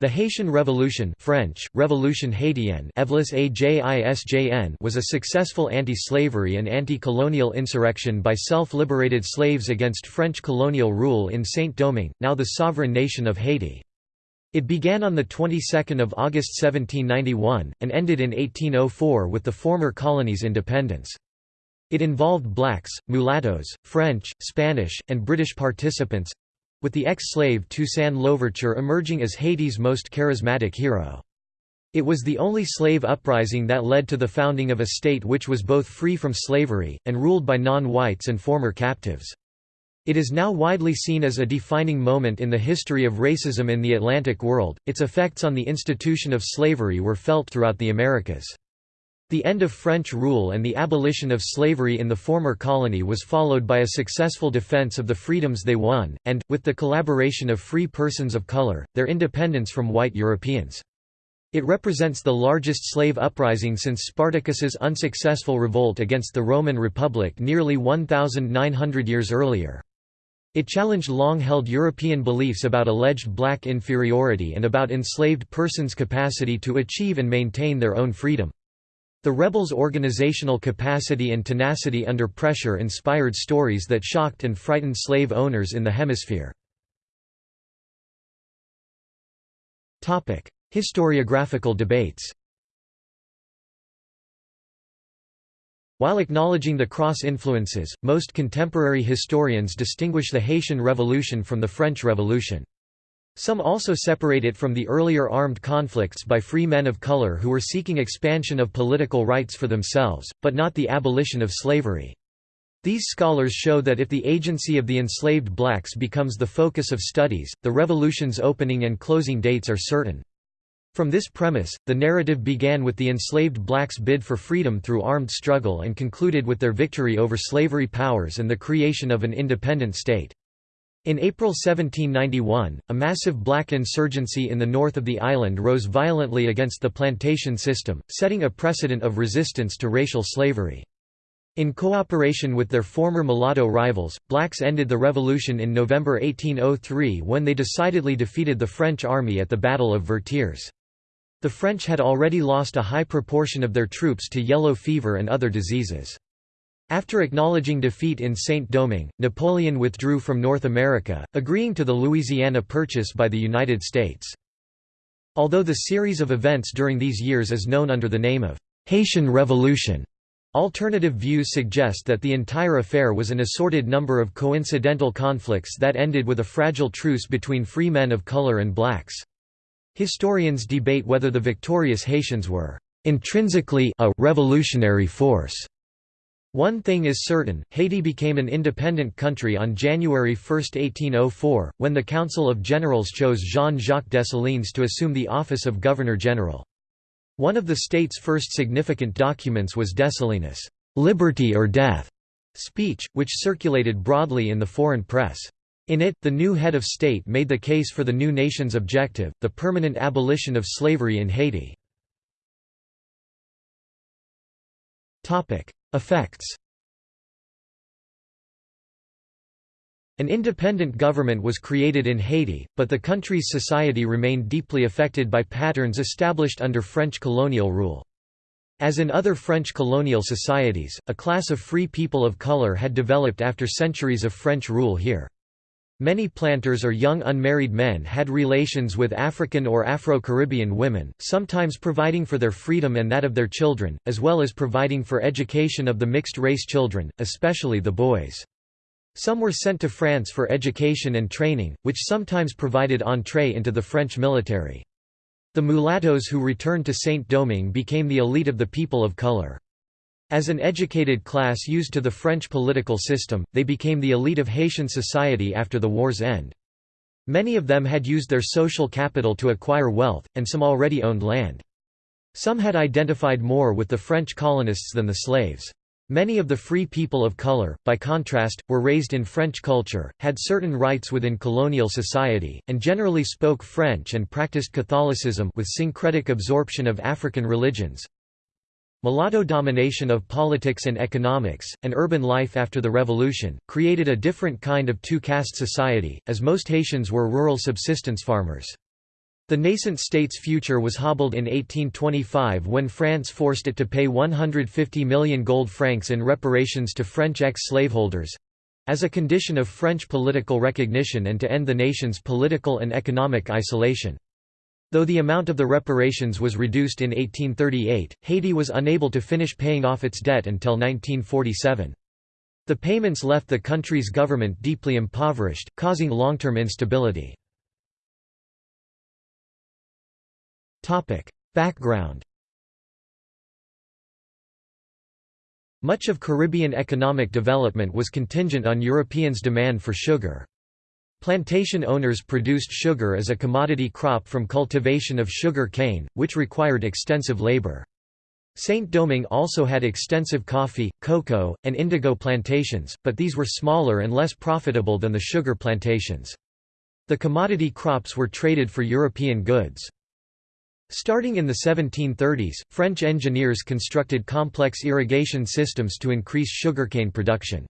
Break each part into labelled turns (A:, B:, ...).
A: The Haitian Revolution French, Revolution Haitienne was a successful anti-slavery and anti-colonial insurrection by self-liberated slaves against French colonial rule in Saint-Domingue, now the sovereign nation of Haiti. It began on the 22nd of August 1791, and ended in 1804 with the former colony's independence. It involved blacks, mulattoes, French, Spanish, and British participants, with the ex-slave Toussaint Louverture emerging as Haiti's most charismatic hero. It was the only slave uprising that led to the founding of a state which was both free from slavery, and ruled by non-whites and former captives. It is now widely seen as a defining moment in the history of racism in the Atlantic world. Its effects on the institution of slavery were felt throughout the Americas. The end of French rule and the abolition of slavery in the former colony was followed by a successful defense of the freedoms they won, and, with the collaboration of free persons of color, their independence from white Europeans. It represents the largest slave uprising since Spartacus's unsuccessful revolt against the Roman Republic nearly 1,900 years earlier. It challenged long-held European beliefs about alleged black inferiority and about enslaved persons' capacity to achieve and maintain their own freedom. The rebels' organizational capacity and tenacity under pressure inspired stories that shocked and frightened slave owners in the hemisphere. Historiographical debates While acknowledging the cross-influences, most contemporary historians distinguish the Haitian Revolution from the French Revolution. Some also separate it from the earlier armed conflicts by free men of color who were seeking expansion of political rights for themselves, but not the abolition of slavery. These scholars show that if the agency of the enslaved blacks becomes the focus of studies, the revolution's opening and closing dates are certain. From this premise, the narrative began with the enslaved blacks' bid for freedom through armed struggle and concluded with their victory over slavery powers and the creation of an independent state. In April 1791, a massive black insurgency in the north of the island rose violently against the plantation system, setting a precedent of resistance to racial slavery. In cooperation with their former mulatto rivals, blacks ended the revolution in November 1803 when they decidedly defeated the French army at the Battle of Vertières. The French had already lost a high proportion of their troops to yellow fever and other diseases. After acknowledging defeat in Saint-Domingue, Napoleon withdrew from North America, agreeing to the Louisiana Purchase by the United States. Although the series of events during these years is known under the name of Haitian Revolution, alternative views suggest that the entire affair was an assorted number of coincidental conflicts that ended with a fragile truce between free men of color and blacks. Historians debate whether the victorious Haitians were intrinsically a revolutionary force one thing is certain, Haiti became an independent country on January 1, 1804, when the Council of Generals chose Jean-Jacques Dessalines to assume the office of Governor-General. One of the state's first significant documents was Dessalines' "'Liberty or Death' speech, which circulated broadly in the foreign press. In it, the new head of state made the case for the new nation's objective, the permanent abolition of slavery in Haiti. Effects An independent government was created in Haiti, but the country's society remained deeply affected by patterns established under French colonial rule. As in other French colonial societies, a class of free people of color had developed after centuries of French rule here. Many planters or young unmarried men had relations with African or Afro-Caribbean women, sometimes providing for their freedom and that of their children, as well as providing for education of the mixed-race children, especially the boys. Some were sent to France for education and training, which sometimes provided entrée into the French military. The mulattoes who returned to Saint-Domingue became the elite of the people of color. As an educated class used to the French political system, they became the elite of Haitian society after the war's end. Many of them had used their social capital to acquire wealth, and some already owned land. Some had identified more with the French colonists than the slaves. Many of the free people of color, by contrast, were raised in French culture, had certain rights within colonial society, and generally spoke French and practiced Catholicism with syncretic absorption of African religions. Mulatto domination of politics and economics, and urban life after the revolution, created a different kind of two-caste society, as most Haitians were rural subsistence farmers. The nascent state's future was hobbled in 1825 when France forced it to pay 150 million gold francs in reparations to French ex-slaveholders—as a condition of French political recognition and to end the nation's political and economic isolation. Though the amount of the reparations was reduced in 1838, Haiti was unable to finish paying off its debt until 1947. The payments left the country's government deeply impoverished, causing long-term instability. Background Much of Caribbean economic development was contingent on Europeans' demand for sugar. Plantation owners produced sugar as a commodity crop from cultivation of sugar cane, which required extensive labor. Saint-Domingue also had extensive coffee, cocoa, and indigo plantations, but these were smaller and less profitable than the sugar plantations. The commodity crops were traded for European goods. Starting in the 1730s, French engineers constructed complex irrigation systems to increase sugarcane production.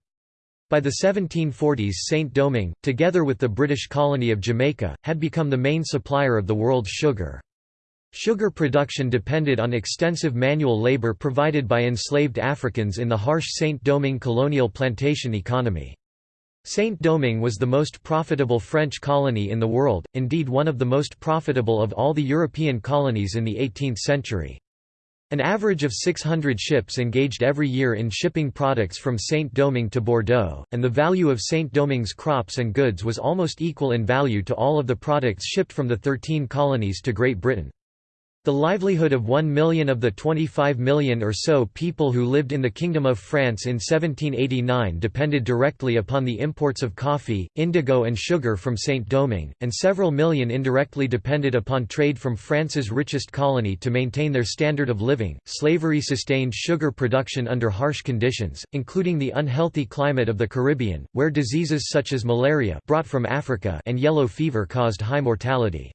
A: By the 1740s Saint-Domingue, together with the British colony of Jamaica, had become the main supplier of the world's sugar. Sugar production depended on extensive manual labor provided by enslaved Africans in the harsh Saint-Domingue colonial plantation economy. Saint-Domingue was the most profitable French colony in the world, indeed one of the most profitable of all the European colonies in the 18th century. An average of 600 ships engaged every year in shipping products from Saint-Domingue to Bordeaux, and the value of Saint-Domingue's crops and goods was almost equal in value to all of the products shipped from the 13 colonies to Great Britain. The livelihood of 1 million of the 25 million or so people who lived in the Kingdom of France in 1789 depended directly upon the imports of coffee, indigo and sugar from Saint-Domingue, and several million indirectly depended upon trade from France's richest colony to maintain their standard of living. Slavery sustained sugar production under harsh conditions, including the unhealthy climate of the Caribbean, where diseases such as malaria brought from Africa and yellow fever caused high mortality.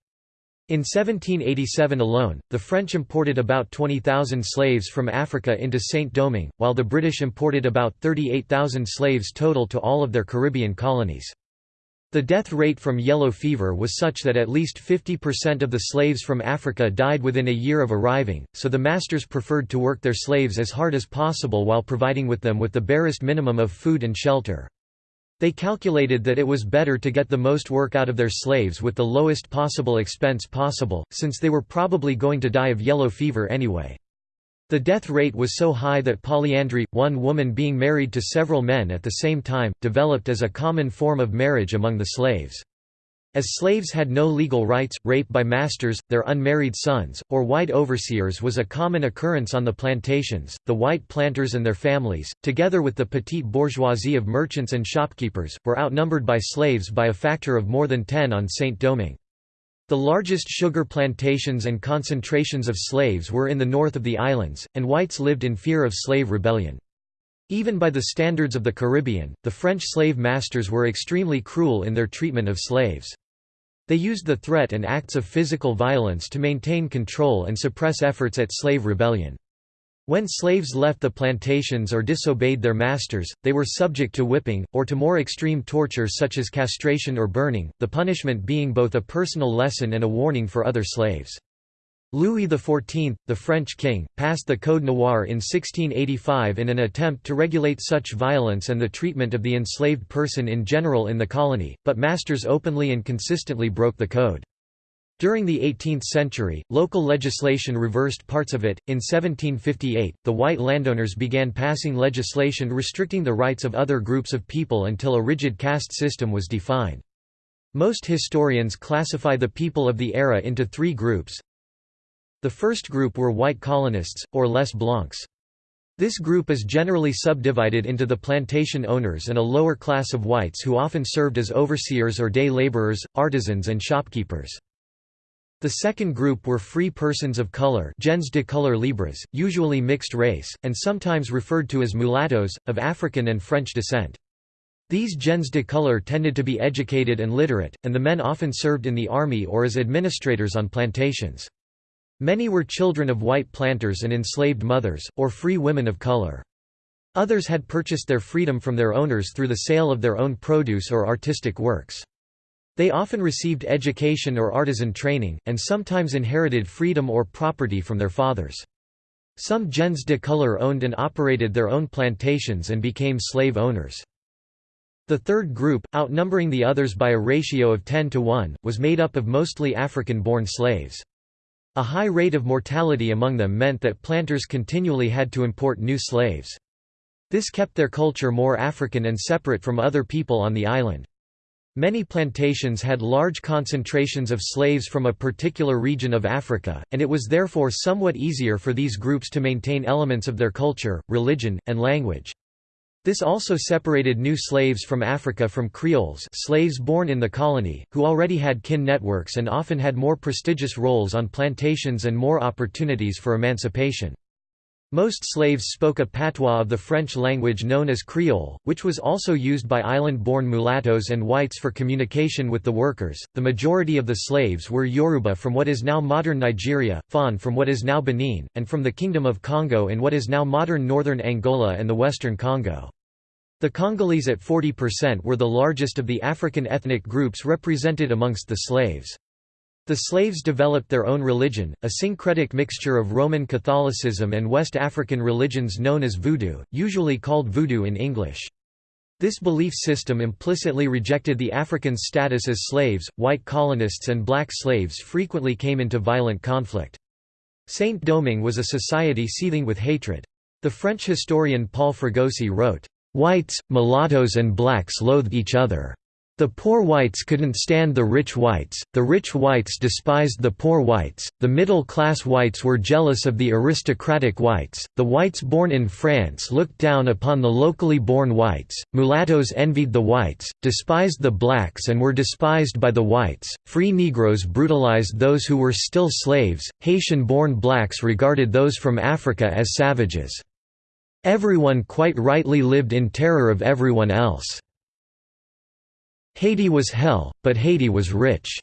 A: In 1787 alone, the French imported about 20,000 slaves from Africa into Saint-Domingue, while the British imported about 38,000 slaves total to all of their Caribbean colonies. The death rate from yellow fever was such that at least 50% of the slaves from Africa died within a year of arriving, so the masters preferred to work their slaves as hard as possible while providing with them with the barest minimum of food and shelter. They calculated that it was better to get the most work out of their slaves with the lowest possible expense possible, since they were probably going to die of yellow fever anyway. The death rate was so high that polyandry, one woman being married to several men at the same time, developed as a common form of marriage among the slaves. As slaves had no legal rights, rape by masters, their unmarried sons, or white overseers was a common occurrence on the plantations. The white planters and their families, together with the petite bourgeoisie of merchants and shopkeepers, were outnumbered by slaves by a factor of more than 10 on Saint-Domingue. The largest sugar plantations and concentrations of slaves were in the north of the islands, and whites lived in fear of slave rebellion. Even by the standards of the Caribbean, the French slave masters were extremely cruel in their treatment of slaves. They used the threat and acts of physical violence to maintain control and suppress efforts at slave rebellion. When slaves left the plantations or disobeyed their masters, they were subject to whipping, or to more extreme torture such as castration or burning, the punishment being both a personal lesson and a warning for other slaves. Louis XIV, the French king, passed the Code Noir in 1685 in an attempt to regulate such violence and the treatment of the enslaved person in general in the colony, but masters openly and consistently broke the code. During the 18th century, local legislation reversed parts of it. In 1758, the white landowners began passing legislation restricting the rights of other groups of people until a rigid caste system was defined. Most historians classify the people of the era into three groups the first group were white colonists, or les blancs. This group is generally subdivided into the plantation owners and a lower class of whites who often served as overseers or day laborers, artisans and shopkeepers. The second group were free persons of color gens de couleur libres, usually mixed race, and sometimes referred to as mulattoes, of African and French descent. These gens de couleur tended to be educated and literate, and the men often served in the army or as administrators on plantations. Many were children of white planters and enslaved mothers, or free women of color. Others had purchased their freedom from their owners through the sale of their own produce or artistic works. They often received education or artisan training, and sometimes inherited freedom or property from their fathers. Some gens de couleur owned and operated their own plantations and became slave owners. The third group, outnumbering the others by a ratio of 10 to 1, was made up of mostly African-born slaves. A high rate of mortality among them meant that planters continually had to import new slaves. This kept their culture more African and separate from other people on the island. Many plantations had large concentrations of slaves from a particular region of Africa, and it was therefore somewhat easier for these groups to maintain elements of their culture, religion, and language. This also separated new slaves from Africa from Creoles slaves born in the colony, who already had kin networks and often had more prestigious roles on plantations and more opportunities for emancipation. Most slaves spoke a patois of the French language known as Creole, which was also used by island-born mulattoes and whites for communication with the workers. The majority of the slaves were Yoruba from what is now modern Nigeria, Fon from what is now Benin, and from the Kingdom of Congo in what is now modern northern Angola and the western Congo. The Congolese at 40% were the largest of the African ethnic groups represented amongst the slaves. The slaves developed their own religion, a syncretic mixture of Roman Catholicism and West African religions known as Voodoo, usually called Voodoo in English. This belief system implicitly rejected the Africans' status as slaves. White colonists and black slaves frequently came into violent conflict. Saint-Domingue was a society seething with hatred. The French historian Paul Fregosi wrote, "...whites, mulattoes and blacks loathed each other." The poor whites couldn't stand the rich whites, the rich whites despised the poor whites, the middle-class whites were jealous of the aristocratic whites, the whites born in France looked down upon the locally born whites, mulattoes envied the whites, despised the blacks and were despised by the whites, free Negroes brutalized those who were still slaves, Haitian-born blacks regarded those from Africa as savages. Everyone quite rightly lived in terror of everyone else. Haiti was hell, but Haiti was rich.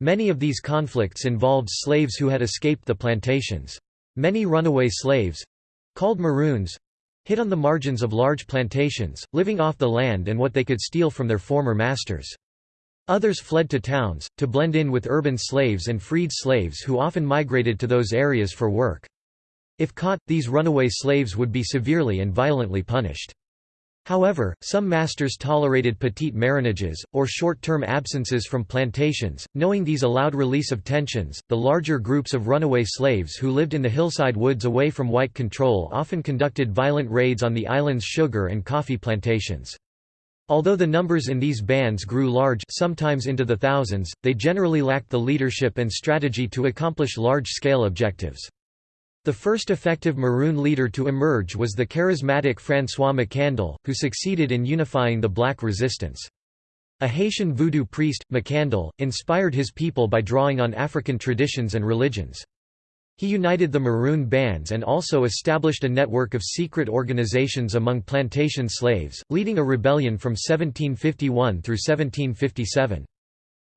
A: Many of these conflicts involved slaves who had escaped the plantations. Many runaway slaves—called maroons—hid on the margins of large plantations, living off the land and what they could steal from their former masters. Others fled to towns, to blend in with urban slaves and freed slaves who often migrated to those areas for work. If caught, these runaway slaves would be severely and violently punished. However, some masters tolerated petite marronages, or short-term absences from plantations, knowing these allowed release of tensions. The larger groups of runaway slaves who lived in the hillside woods away from white control often conducted violent raids on the island's sugar and coffee plantations. Although the numbers in these bands grew large sometimes into the thousands, they generally lacked the leadership and strategy to accomplish large-scale objectives. The first effective Maroon leader to emerge was the charismatic François Macandal, who succeeded in unifying the black resistance. A Haitian voodoo priest, Macandal, inspired his people by drawing on African traditions and religions. He united the Maroon bands and also established a network of secret organizations among plantation slaves, leading a rebellion from 1751 through 1757.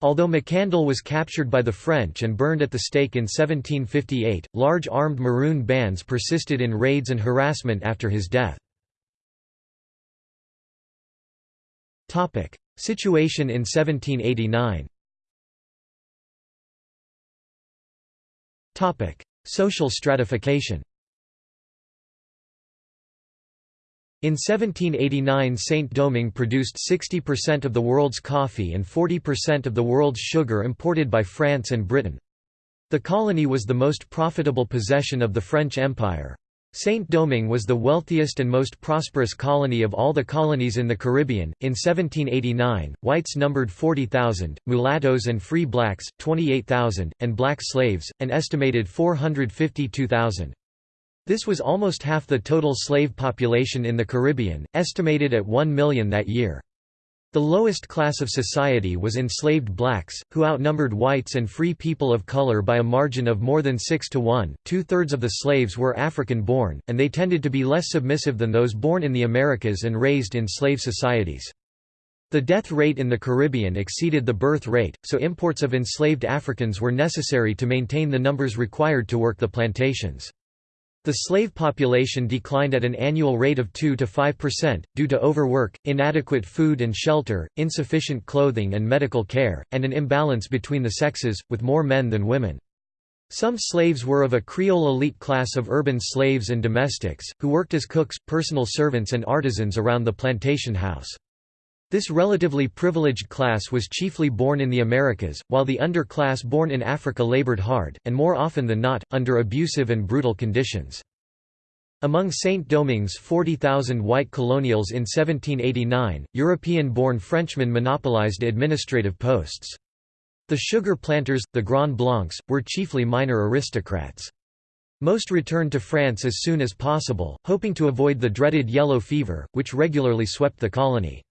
A: Although Macandal was captured by the French and burned at the stake in 1758, large armed Maroon bands persisted in raids and harassment after his death. Situation in 1789 Social stratification In 1789 Saint-Domingue produced 60% of the world's coffee and 40% of the world's sugar imported by France and Britain. The colony was the most profitable possession of the French Empire. Saint-Domingue was the wealthiest and most prosperous colony of all the colonies in the Caribbean. In 1789, whites numbered 40,000, mulattoes and free blacks, 28,000, and black slaves, an estimated 452,000. This was almost half the total slave population in the Caribbean, estimated at 1 million that year. The lowest class of society was enslaved blacks, who outnumbered whites and free people of color by a margin of more than 6 to 1. Two thirds of the slaves were African born, and they tended to be less submissive than those born in the Americas and raised in slave societies. The death rate in the Caribbean exceeded the birth rate, so imports of enslaved Africans were necessary to maintain the numbers required to work the plantations. The slave population declined at an annual rate of 2 to 5%, due to overwork, inadequate food and shelter, insufficient clothing and medical care, and an imbalance between the sexes, with more men than women. Some slaves were of a Creole elite class of urban slaves and domestics, who worked as cooks, personal servants and artisans around the plantation house. This relatively privileged class was chiefly born in the Americas, while the underclass born in Africa labored hard, and more often than not, under abusive and brutal conditions. Among Saint-Domingue's 40,000 white colonials in 1789, European-born Frenchmen monopolized administrative posts. The sugar planters, the Grands Blancs, were chiefly minor aristocrats. Most returned to France as soon as possible, hoping to avoid the dreaded yellow fever, which regularly swept the colony.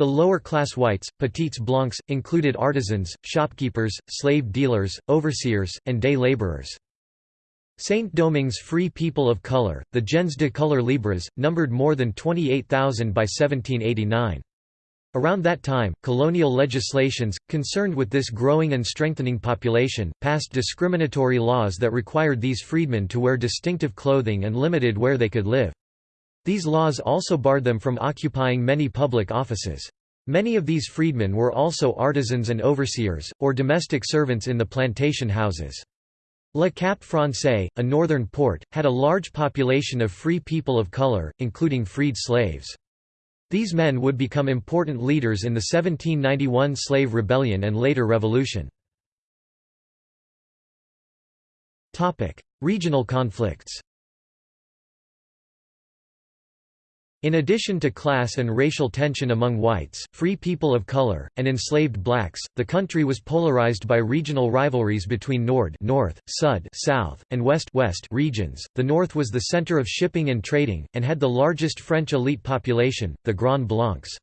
A: The lower-class whites, petites blancs, included artisans, shopkeepers, slave dealers, overseers, and day laborers. Saint-Domingue's free people of color, the gens de couleur libres, numbered more than 28,000 by 1789. Around that time, colonial legislations, concerned with this growing and strengthening population, passed discriminatory laws that required these freedmen to wear distinctive clothing and limited where they could live. These laws also barred them from occupying many public offices. Many of these freedmen were also artisans and overseers, or domestic servants in the plantation houses. Le Cap Français, a northern port, had a large population of free people of color, including freed slaves. These men would become important leaders in the 1791 slave rebellion and later revolution. Regional conflicts In addition to class and racial tension among whites, free people of color, and enslaved blacks, the country was polarized by regional rivalries between Nord North, Sud South, and West West regions. The North was the center of shipping and trading, and had the largest French elite population, the Grands Blancs.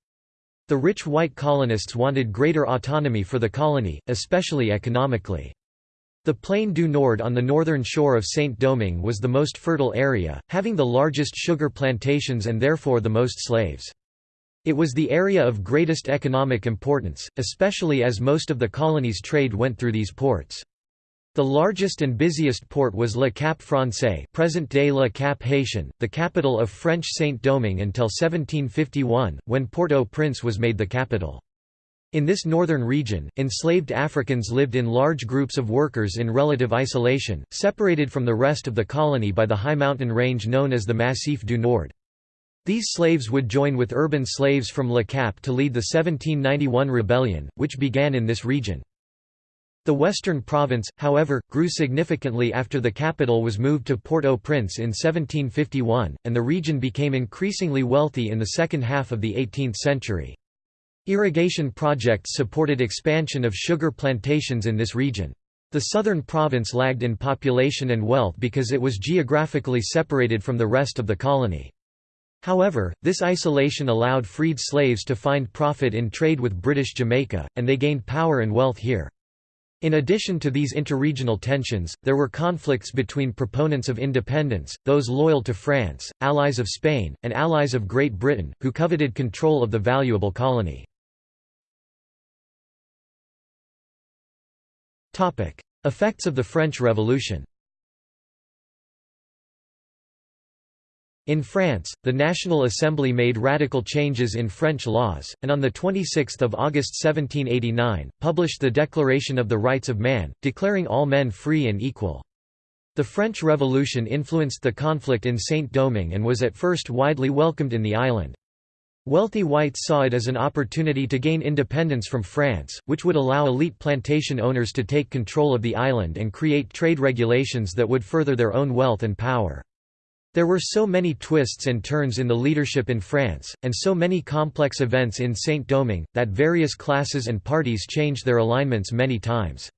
A: The rich white colonists wanted greater autonomy for the colony, especially economically. The Plaine du Nord on the northern shore of Saint-Domingue was the most fertile area, having the largest sugar plantations and therefore the most slaves. It was the area of greatest economic importance, especially as most of the colony's trade went through these ports. The largest and busiest port was Le Cap Français present-day Le Cap Haitien, the capital of French Saint-Domingue until 1751, when Port-au-Prince was made the capital. In this northern region, enslaved Africans lived in large groups of workers in relative isolation, separated from the rest of the colony by the high mountain range known as the Massif du Nord. These slaves would join with urban slaves from Le Cap to lead the 1791 rebellion, which began in this region. The western province, however, grew significantly after the capital was moved to Port-au-Prince in 1751, and the region became increasingly wealthy in the second half of the 18th century. Irrigation projects supported expansion of sugar plantations in this region. The southern province lagged in population and wealth because it was geographically separated from the rest of the colony. However, this isolation allowed freed slaves to find profit in trade with British Jamaica, and they gained power and wealth here. In addition to these interregional tensions, there were conflicts between proponents of independence, those loyal to France, allies of Spain, and allies of Great Britain, who coveted control of the valuable colony. Effects of the French Revolution In France, the National Assembly made radical changes in French laws, and on 26 August 1789, published the Declaration of the Rights of Man, declaring all men free and equal. The French Revolution influenced the conflict in Saint-Domingue and was at first widely welcomed in the island. Wealthy whites saw it as an opportunity to gain independence from France, which would allow elite plantation owners to take control of the island and create trade regulations that would further their own wealth and power. There were so many twists and turns in the leadership in France, and so many complex events in Saint-Domingue, that various classes and parties changed their alignments many times.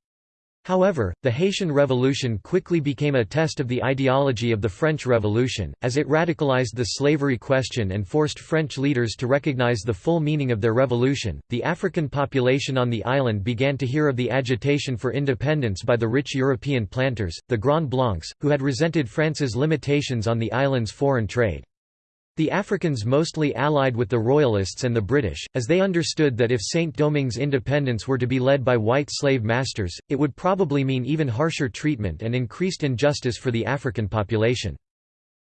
A: However, the Haitian Revolution quickly became a test of the ideology of the French Revolution, as it radicalized the slavery question and forced French leaders to recognize the full meaning of their revolution. The African population on the island began to hear of the agitation for independence by the rich European planters, the Grand Blancs, who had resented France's limitations on the island's foreign trade. The Africans mostly allied with the Royalists and the British, as they understood that if Saint-Domingue's independence were to be led by white slave masters, it would probably mean even harsher treatment and increased injustice for the African population.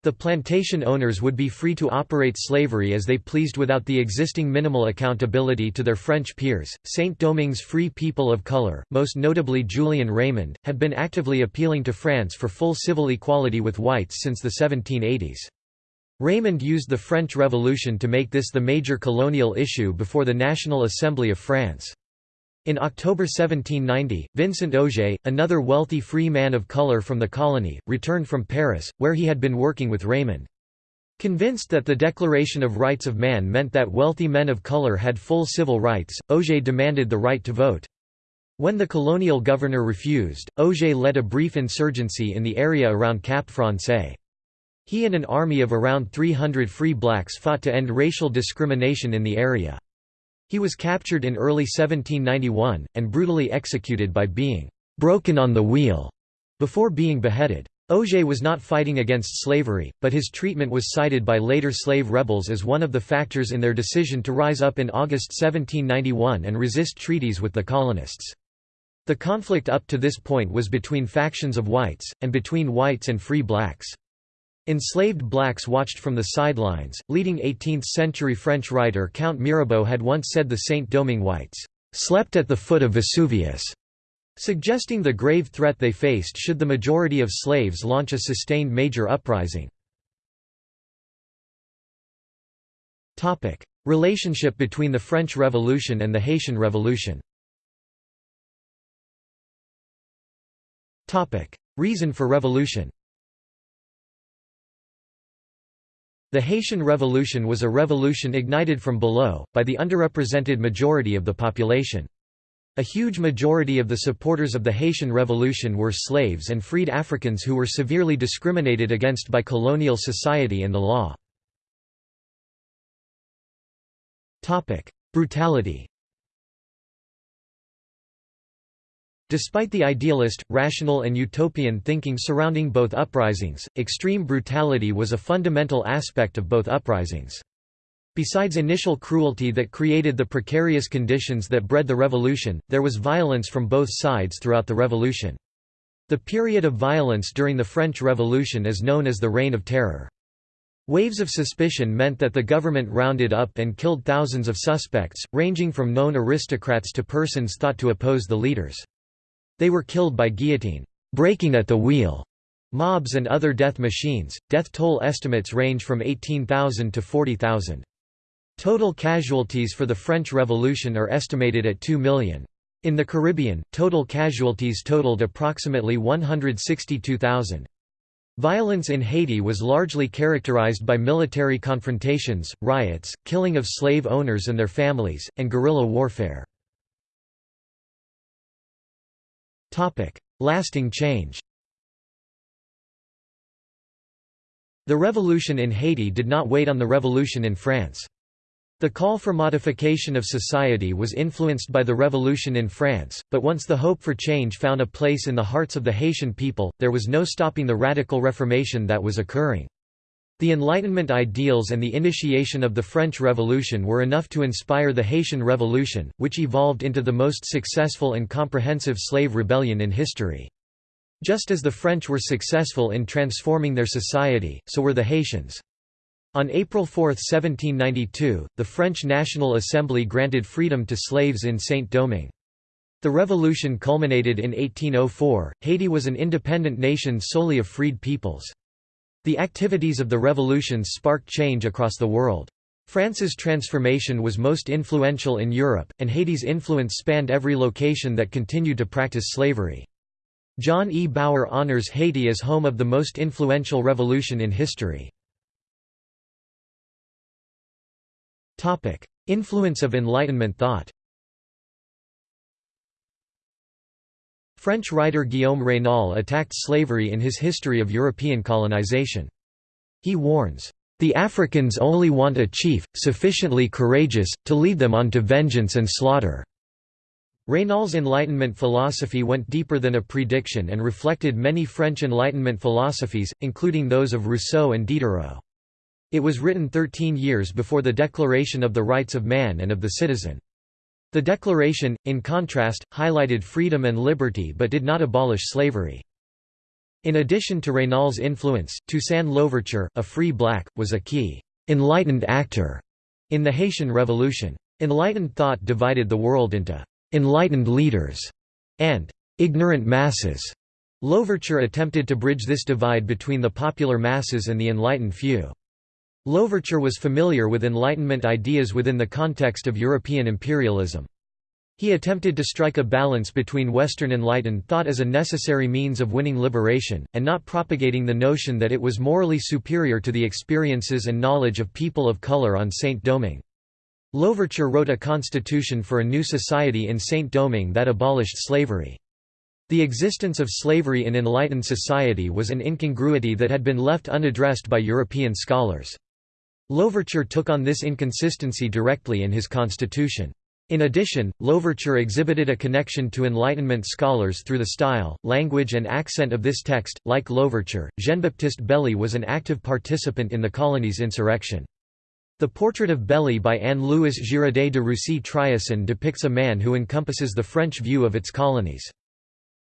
A: The plantation owners would be free to operate slavery as they pleased without the existing minimal accountability to their French peers. Saint Domingue's free people of color, most notably Julien Raimond, have been actively appealing to France for full civil equality with whites since the 1780s. Raimond used the French Revolution to make this the major colonial issue before the National Assembly of France. In October 1790, Vincent Ogé, another wealthy free man of color from the colony, returned from Paris, where he had been working with Raimond. Convinced that the Declaration of Rights of Man meant that wealthy men of color had full civil rights, Ogé demanded the right to vote. When the colonial governor refused, Ogé led a brief insurgency in the area around Cap Francais. He and an army of around 300 free blacks fought to end racial discrimination in the area. He was captured in early 1791, and brutally executed by being «broken on the wheel» before being beheaded. Ogé was not fighting against slavery, but his treatment was cited by later slave rebels as one of the factors in their decision to rise up in August 1791 and resist treaties with the colonists. The conflict up to this point was between factions of whites, and between whites and free blacks. Enslaved blacks watched from the sidelines. Leading 18th-century French writer Count Mirabeau had once said the Saint-Domingue whites slept at the foot of Vesuvius, suggesting the grave threat they faced should the majority of slaves launch a sustained major uprising. Relationship between the French Revolution and the Haitian Revolution. Reason for revolution. The Haitian Revolution was a revolution ignited from below, by the underrepresented majority of the population. A huge majority of the supporters of the Haitian Revolution were slaves and freed Africans who were severely discriminated against by colonial society and the law. Brutality Despite the idealist, rational and utopian thinking surrounding both uprisings, extreme brutality was a fundamental aspect of both uprisings. Besides initial cruelty that created the precarious conditions that bred the revolution, there was violence from both sides throughout the revolution. The period of violence during the French Revolution is known as the Reign of Terror. Waves of suspicion meant that the government rounded up and killed thousands of suspects, ranging from known aristocrats to persons thought to oppose the leaders. They were killed by guillotine, breaking at the wheel, mobs and other death machines. Death toll estimates range from 18,000 to 40,000. Total casualties for the French Revolution are estimated at 2 million. In the Caribbean, total casualties totaled approximately 162,000. Violence in Haiti was largely characterized by military confrontations, riots, killing of slave owners and their families, and guerrilla warfare. Lasting change The revolution in Haiti did not wait on the revolution in France. The call for modification of society was influenced by the revolution in France, but once the hope for change found a place in the hearts of the Haitian people, there was no stopping the radical reformation that was occurring. The Enlightenment ideals and the initiation of the French Revolution were enough to inspire the Haitian Revolution, which evolved into the most successful and comprehensive slave rebellion in history. Just as the French were successful in transforming their society, so were the Haitians. On April 4, 1792, the French National Assembly granted freedom to slaves in Saint-Domingue. The revolution culminated in 1804. Haiti was an independent nation solely of freed peoples. The activities of the revolutions sparked change across the world. France's transformation was most influential in Europe, and Haiti's influence spanned every location that continued to practice slavery. John E. Bauer honors Haiti as home of the most influential revolution in history. Influence of Enlightenment thought French writer Guillaume Raynal attacked slavery in his History of European Colonization. He warns, "...the Africans only want a chief, sufficiently courageous, to lead them on to vengeance and slaughter." Raynal's Enlightenment philosophy went deeper than a prediction and reflected many French Enlightenment philosophies, including those of Rousseau and Diderot. It was written thirteen years before the Declaration of the Rights of Man and of the Citizen. The Declaration, in contrast, highlighted freedom and liberty but did not abolish slavery. In addition to Raynal's influence, Toussaint Louverture, a free black, was a key «enlightened actor» in the Haitian Revolution. Enlightened thought divided the world into «enlightened leaders» and «ignorant masses». Louverture attempted to bridge this divide between the popular masses and the enlightened few. Louverture was familiar with Enlightenment ideas within the context of European imperialism. He attempted to strike a balance between Western enlightened thought as a necessary means of winning liberation, and not propagating the notion that it was morally superior to the experiences and knowledge of people of color on Saint-Domingue. Louverture wrote a constitution for a new society in Saint-Domingue that abolished slavery. The existence of slavery in enlightened society was an incongruity that had been left unaddressed by European scholars. Louverture took on this inconsistency directly in his constitution. In addition, Louverture exhibited a connection to Enlightenment scholars through the style, language and accent of this text. Like Louverture, Jean-Baptiste Belley was an active participant in the colony's insurrection. The portrait of Belley by Anne-Louise Girodet de Roussy-Trioson depicts a man who encompasses the French view of its colonies.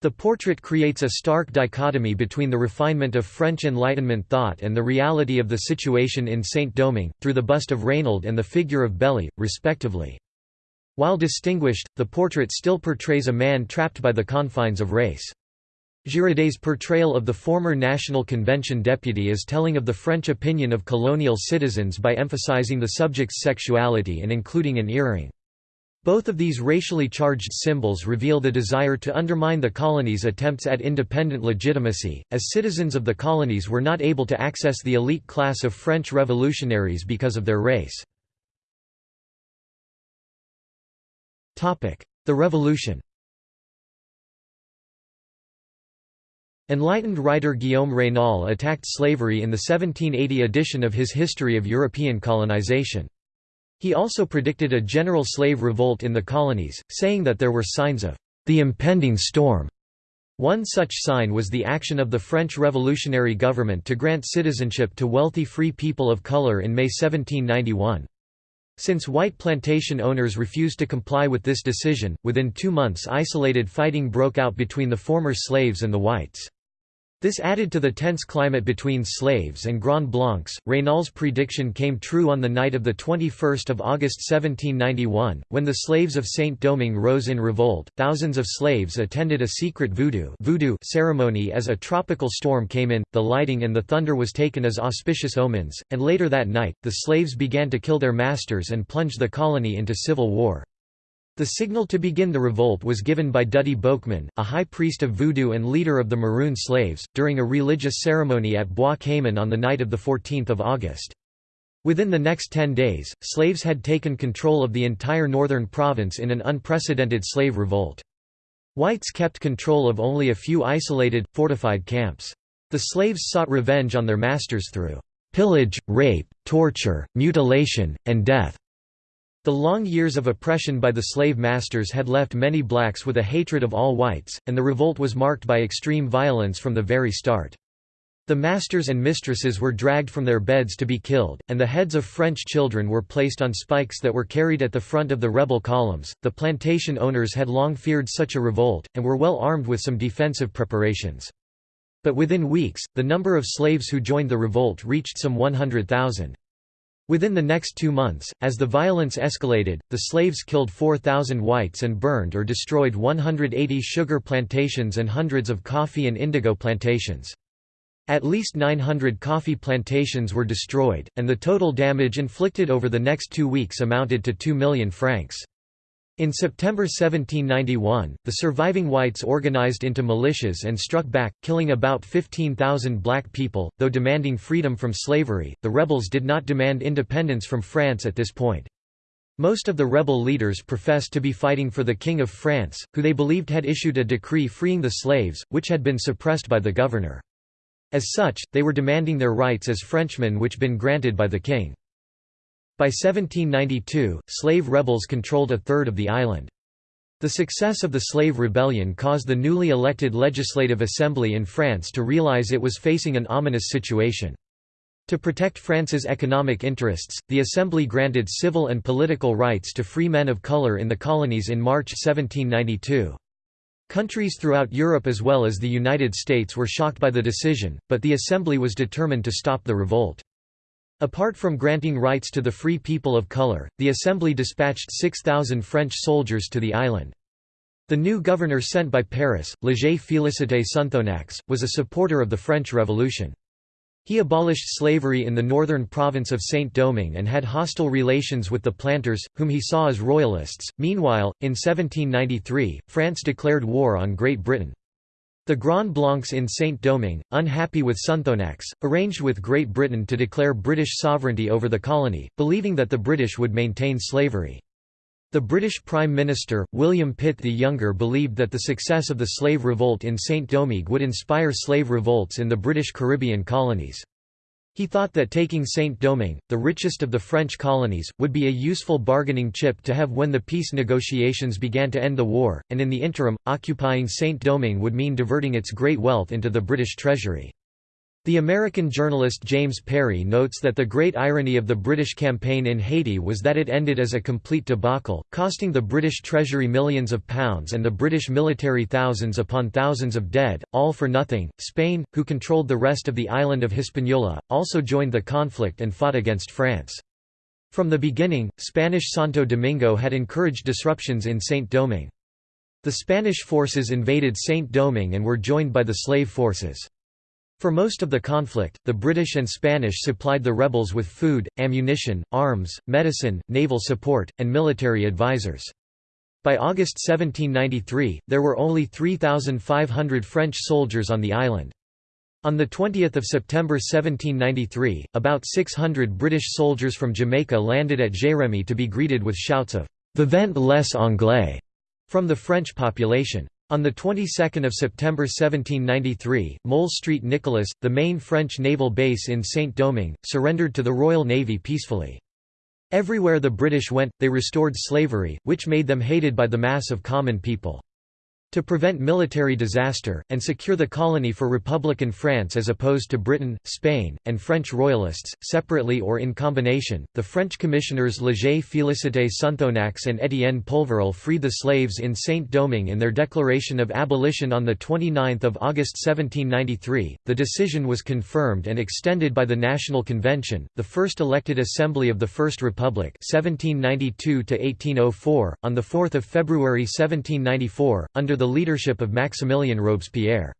A: The portrait creates a stark dichotomy between the refinement of French Enlightenment thought and the reality of the situation in Saint-Domingue, through the bust of Raynal and the figure of Belley, respectively. While distinguished, the portrait still portrays a man trapped by the confines of race. Girodet's portrayal of the former National Convention deputy is telling of the French opinion of colonial citizens by emphasizing the subject's sexuality and including an earring. Both of these racially charged symbols reveal the desire to undermine the colony's attempts at independent legitimacy, as citizens of the colonies were not able to access the elite class of French revolutionaries because of their race. The Revolution Enlightened writer Guillaume Raynal attacked slavery in the 1780 edition of his History of European Colonization. He also predicted a general slave revolt in the colonies, saying that there were signs of the impending storm. One such sign was the action of the French revolutionary government to grant citizenship to wealthy free people of color in May 1791. Since white plantation owners refused to comply with this decision, within two months isolated fighting broke out between the former slaves and the whites. This added to the tense climate between slaves and Grand Blancs. Raynal's prediction came true on the night of 21 August 1791, when the slaves of Saint-Domingue rose in revolt. Thousands of slaves attended a secret voodoo, voodoo ceremony as a tropical storm came in, the lighting and the thunder was taken as auspicious omens, and later that night, the slaves began to kill their masters and plunge the colony into civil war. The signal to begin the revolt was given by Dutty Boukman, a high priest of voodoo and leader of the Maroon slaves, during a religious ceremony at Bois Cayman on the night of 14 August. Within the next ten days, slaves had taken control of the entire northern province in an unprecedented slave revolt. Whites kept control of only a few isolated, fortified camps. The slaves sought revenge on their masters through pillage, rape, torture, mutilation, and death. The long years of oppression by the slave masters had left many blacks with a hatred of all whites, and the revolt was marked by extreme violence from the very start. The masters and mistresses were dragged from their beds to be killed, and the heads of French children were placed on spikes that were carried at the front of the rebel columns. The plantation owners had long feared such a revolt, and were well armed with some defensive preparations. But within weeks, the number of slaves who joined the revolt reached some 100,000. Within the next two months, as the violence escalated, the slaves killed 4,000 whites and burned or destroyed 180 sugar plantations and hundreds of coffee and indigo plantations. At least 900 coffee plantations were destroyed, and the total damage inflicted over the next two weeks amounted to 2 million francs. In September 1791, the surviving whites organized into militias and struck back, killing about 15,000 black people. Though demanding freedom from slavery, the rebels did not demand independence from France at this point. Most of the rebel leaders professed to be fighting for the King of France, who they believed had issued a decree freeing the slaves, which had been suppressed by the governor. As such, they were demanding their rights as Frenchmen which had been granted by the king. By 1792, slave rebels controlled a third of the island. The success of the slave rebellion caused the newly elected Legislative Assembly in France to realize it was facing an ominous situation. To protect France's economic interests, the Assembly granted civil and political rights to free men of color in the colonies in March 1792. Countries throughout Europe as well as the United States were shocked by the decision, but the Assembly was determined to stop the revolt. Apart from granting rights to the free people of color, the Assembly dispatched 6,000 French soldiers to the island. The new governor sent by Paris, Léger Félicité Sonthonax, was a supporter of the French Revolution. He abolished slavery in the northern province of Saint-Domingue and had hostile relations with the planters, whom he saw as royalists. Meanwhile, in 1793, France declared war on Great Britain. The Grand Blancs in Saint-Domingue, unhappy with Sonthonax, arranged with Great Britain to declare British sovereignty over the colony, believing that the British would maintain slavery. The British Prime Minister, William Pitt the Younger believed that the success of the slave revolt in Saint-Domingue would inspire slave revolts in the British Caribbean colonies. He thought that taking Saint-Domingue, the richest of the French colonies, would be a useful bargaining chip to have when the peace negotiations began to end the war, and in the interim, occupying Saint-Domingue would mean diverting its great wealth into the British treasury. The American journalist James Perry notes that the great irony of the British campaign in Haiti was that it ended as a complete debacle, costing the British Treasury millions of pounds and the British military thousands upon thousands of dead, all for nothing. Spain, who controlled the rest of the island of Hispaniola, also joined the conflict and fought against France. From the beginning, Spanish Santo Domingo had encouraged disruptions in Saint-Domingue. The Spanish forces invaded Saint-Domingue and were joined by the slave forces. For most of the conflict, the British and Spanish supplied the rebels with food, ammunition, arms, medicine, naval support, and military advisors. By August 1793, there were only 3,500 French soldiers on the island. On 20 September 1793, about 600 British soldiers from Jamaica landed at Jérémie to be greeted with shouts of «Vivent les Anglais» from the French population. On the 22nd of September 1793, Mole Street Nicholas, the main French naval base in Saint-Domingue, surrendered to the Royal Navy peacefully. Everywhere the British went, they restored slavery, which made them hated by the mass of common people. To prevent military disaster, and secure the colony for Republican France as opposed to Britain, Spain, and French royalists, separately or in combination, the French commissioners Léger Félicité Sonthonax and Étienne Polverel freed the slaves in Saint-Domingue in their declaration of abolition on 29 August 1793. The decision was confirmed and extended by the National Convention, the first elected assembly of the First Republic 1792 on 4 February 1794, under the leadership of Maximilien Robespierre.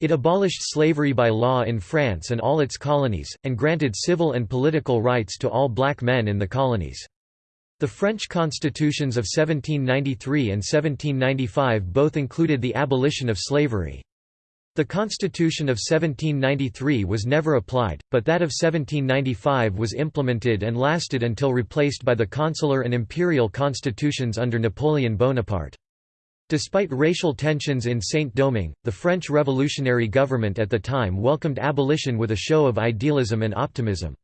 A: It abolished slavery by law in France and all its colonies, and granted civil and political rights to all black men in the colonies. The French constitutions of 1793 and 1795 both included the abolition of slavery. The Constitution of 1793 was never applied, but that of 1795 was implemented and lasted until replaced by the consular and imperial constitutions under Napoleon Bonaparte. Despite racial tensions in Saint-Domingue, the French revolutionary government at the time welcomed abolition with a show of idealism and optimism.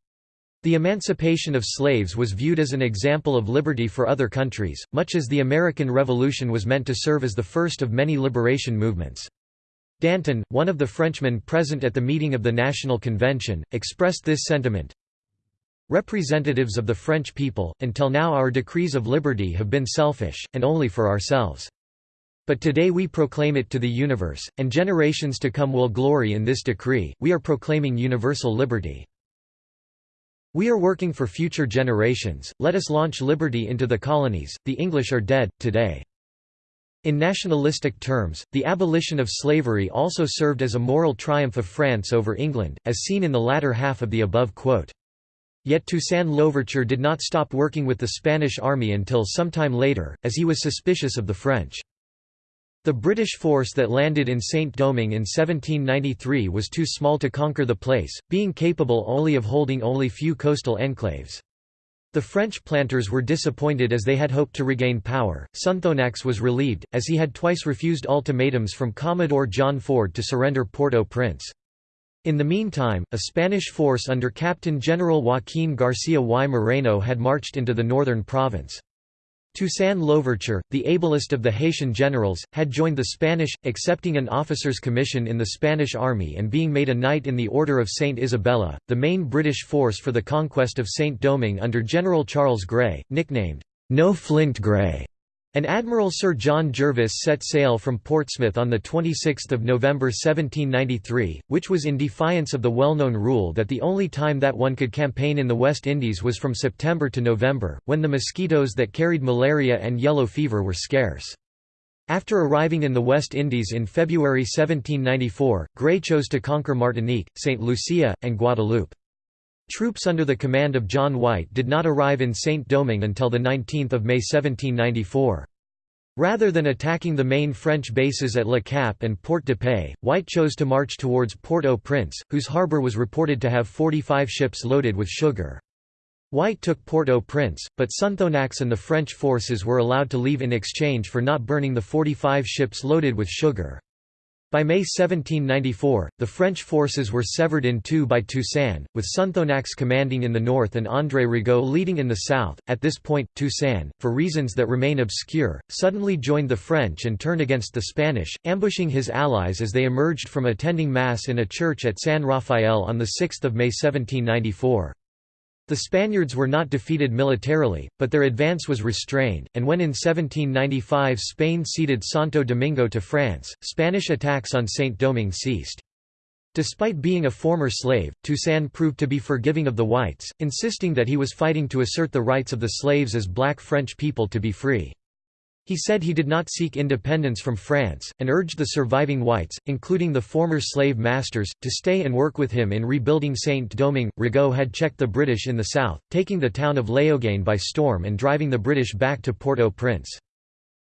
A: The emancipation of slaves was viewed as an example of liberty for other countries, much as the American Revolution was meant to serve as the first of many liberation movements. Danton, one of the Frenchmen present at the meeting of the National Convention, expressed this sentiment, Representatives of the French people, until now our decrees of liberty have been selfish, and only for ourselves. But today we proclaim it to the universe, and generations to come will glory in this decree, we are proclaiming universal liberty. We are working for future generations, let us launch liberty into the colonies, the English are dead, today. In nationalistic terms, the abolition of slavery also served as a moral triumph of France over England, as seen in the latter half of the above quote. Yet Toussaint Louverture did not stop working with the Spanish army until sometime later, as he was suspicious of the French. The British force that landed in Saint-Domingue in 1793 was too small to conquer the place, being capable only of holding only few coastal enclaves. The French planters were disappointed as they had hoped to regain power. Sonthonax was relieved, as he had twice refused ultimatums from Commodore John Ford to surrender Port-au-Prince. In the meantime, a Spanish force under Captain General Joaquín García y Moreno had marched into the northern province. Toussaint Louverture, the ablest of the Haitian generals, had joined the Spanish, accepting an officer's commission in the Spanish army and being made a knight in the Order of Saint Isabella, the main British force for the conquest of Saint-Domingue under General Charles Grey, nicknamed, No Flint Grey, An Admiral Sir John Jervis set sail from Portsmouth on 26 November 1793, which was in defiance of the well-known rule that the only time that one could campaign in the West Indies was from September to November, when the mosquitoes that carried malaria and yellow fever were scarce. After arriving in the West Indies in February 1794, Grey chose to conquer Martinique, St. Lucia, and Guadeloupe. Troops under the command of John White did not arrive in Saint-Domingue until 19 May 1794. Rather than attacking the main French bases at Le Cap and Port de Paix, White chose to march towards Port-au-Prince, whose harbour was reported to have 45 ships loaded with sugar. White took Port-au-Prince, but Sonthonax and the French forces were allowed to leave in exchange for not burning the 45 ships loaded with sugar. By May 1794, the French forces were severed in two by Toussaint, with Sonthonax commanding in the north and André Rigaud leading in the south. At this point, Toussaint, for reasons that remain obscure, suddenly joined the French and turned against the Spanish, ambushing his allies as they emerged from attending Mass in a church at San Rafael on 6 May 1794. The Spaniards were not defeated militarily, but their advance was restrained, and when in 1795 Spain ceded Santo Domingo to France, Spanish attacks on Saint-Domingue ceased. Despite being a former slave, Toussaint proved to be forgiving of the whites, insisting that he was fighting to assert the rights of the slaves as black French people to be free. He said he did not seek independence from France, and urged the surviving whites, including the former slave masters, to stay and work with him in rebuilding Saint-Domingue. Rigaud had checked the British in the south, taking the town of Léogâne by storm and driving the British back to Port-au-Prince.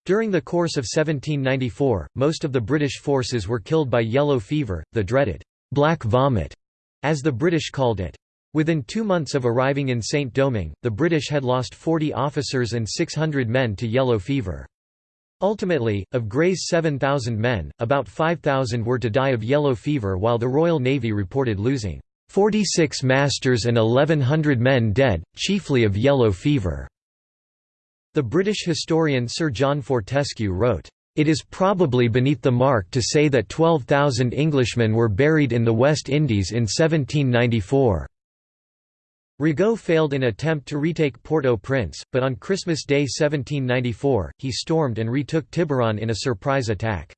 A: During the course of 1794, most of the British forces were killed by yellow fever, the dreaded «black vomit», as the British called it. Within two months of arriving in Saint-Domingue, the British had lost 40 officers and 600 men to yellow fever. Ultimately, of Grey's 7,000 men, about 5,000 were to die of yellow fever while the Royal Navy reported losing 46 masters and 1,100 men dead, chiefly of yellow fever. The British historian Sir John Fortescue wrote, "...it is probably beneath the mark to say that 12,000 Englishmen were buried in the West Indies in 1794." Rigaud failed in attempt to retake Port-au-Prince, but on Christmas Day 1794, he stormed and retook Tiburon in a surprise attack.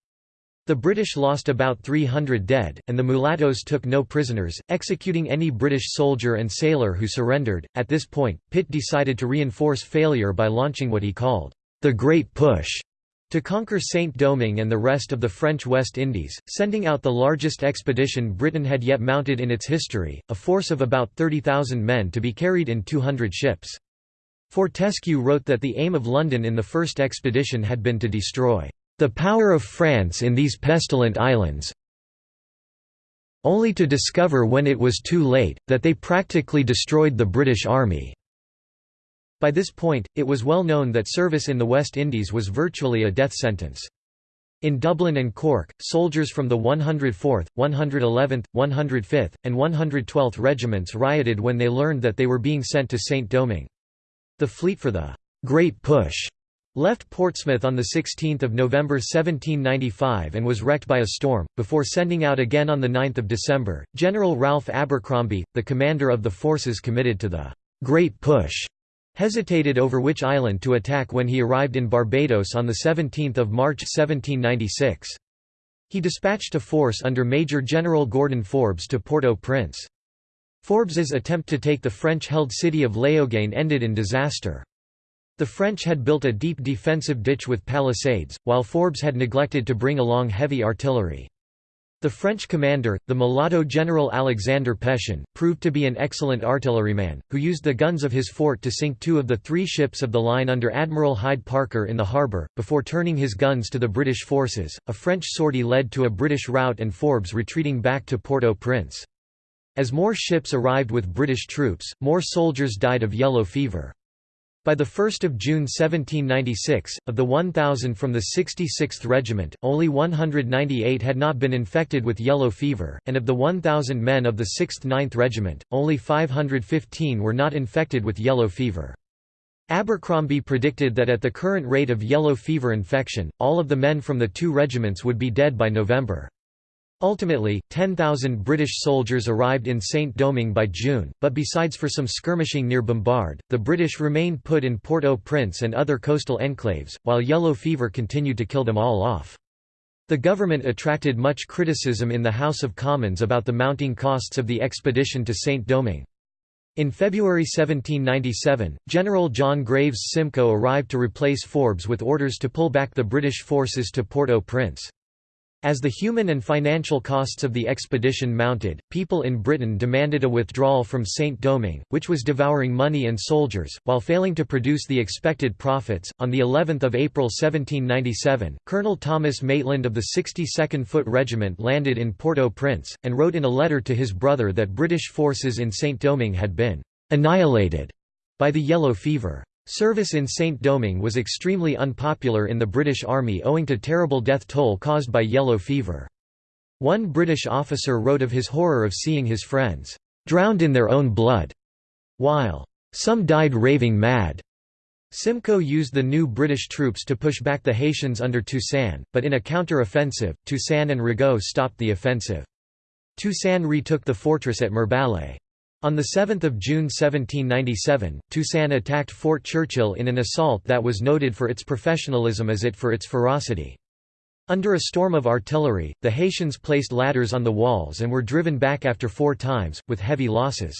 A: The British lost about 300 dead, and the mulattoes took no prisoners, executing any British soldier and sailor who surrendered. At this point, Pitt decided to reinforce failure by launching what he called the Great Push to conquer Saint-Domingue and the rest of the French West Indies, sending out the largest expedition Britain had yet mounted in its history, a force of about 30,000 men to be carried in 200 ships. Fortescue wrote that the aim of London in the first expedition had been to destroy the power of France in these pestilent islands, only to discover when it was too late, that they practically destroyed the British Army. By this point, it was well known that service in the West Indies was virtually a death sentence. In Dublin and Cork, soldiers from the 104th, 111th, 105th, and 112th regiments rioted when they learned that they were being sent to Saint-Domingue. The fleet for the «Great Push» left Portsmouth on 16 November 1795 and was wrecked by a storm, before sending out again on 9 December. General Ralph Abercromby, the commander of the forces committed to the «Great Push», hesitated over which island to attack when he arrived in Barbados on 17 March 1796. He dispatched a force under Major General Gordon Forbes to Port-au-Prince. Forbes's attempt to take the French-held city of Léogâne ended in disaster. The French had built a deep defensive ditch with palisades, while Forbes had neglected to bring along heavy artillery. The French commander, the mulatto General Alexander Pétion, proved to be an excellent artilleryman, who used the guns of his fort to sink two of the three ships of the line under Admiral Hyde Parker in the harbour, before turning his guns to the British forces. A French sortie led to a British rout and Forbes retreating back to Port-au-Prince. As more ships arrived with British troops, more soldiers died of yellow fever. By 1 June 1796, of the 1,000 from the 66th Regiment, only 198 had not been infected with yellow fever, and of the 1,000 men of the 6th 9th Regiment, only 515 were not infected with yellow fever. Abercromby predicted that at the current rate of yellow fever infection, all of the men from the two regiments would be dead by November. Ultimately, 10,000 British soldiers arrived in Saint-Domingue by June, but besides for some skirmishing near Bombarde, the British remained put in Port-au-Prince and other coastal enclaves, while yellow fever continued to kill them all off. The government attracted much criticism in the House of Commons about the mounting costs of the expedition to Saint-Domingue. In February 1797, General John Graves Simcoe arrived to replace Forbes with orders to pull back the British forces to Port-au-Prince. As the human and financial costs of the expedition mounted, people in Britain demanded a withdrawal from Saint-Domingue, which was devouring money and soldiers, while failing to produce the expected profits. On the 11th of April 1797, Colonel Thomas Maitland of the 62nd Foot Regiment landed in Port-au-Prince, and wrote in a letter to his brother that British forces in Saint-Domingue had been annihilated by the yellow fever. Service in Saint-Domingue was extremely unpopular in the British Army owing to terrible death toll caused by yellow fever. One British officer wrote of his horror of seeing his friends, "...drowned in their own blood," while, "...some died raving mad." Simcoe used the new British troops to push back the Haitians under Toussaint, but in a counter-offensive, Toussaint and Rigaud stopped the offensive. Toussaint retook the fortress at Mirebalais. On 7 June 1797, Toussaint attacked Fort Churchill in an assault that was noted for its professionalism as it for its ferocity. Under a storm of artillery, the Haitians placed ladders on the walls and were driven back after four times, with heavy losses.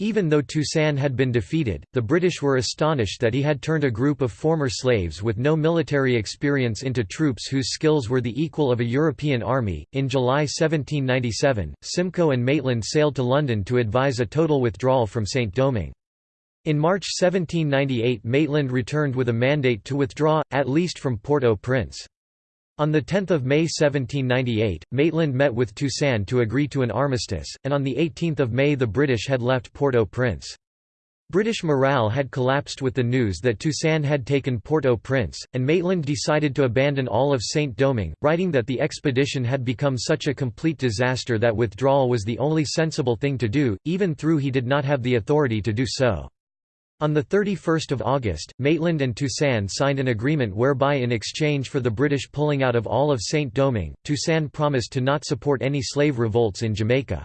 A: Even though Toussaint had been defeated, the British were astonished that he had turned a group of former slaves with no military experience into troops whose skills were the equal of a European army. In July 1797, Simcoe and Maitland sailed to London to advise a total withdrawal from St. Domingue. In March 1798 Maitland returned with a mandate to withdraw, at least from Port-au-Prince. On 10 May 1798, Maitland met with Toussaint to agree to an armistice, and on 18 May the British had left Port-au-Prince. British morale had collapsed with the news that Toussaint had taken Port-au-Prince, and Maitland decided to abandon all of Saint-Domingue, writing that the expedition had become such a complete disaster that withdrawal was the only sensible thing to do, even though he did not have the authority to do so. On 31 August, Maitland and Toussaint signed an agreement whereby in exchange for the British pulling out of all of Saint-Domingue, Toussaint promised to not support any slave revolts in Jamaica.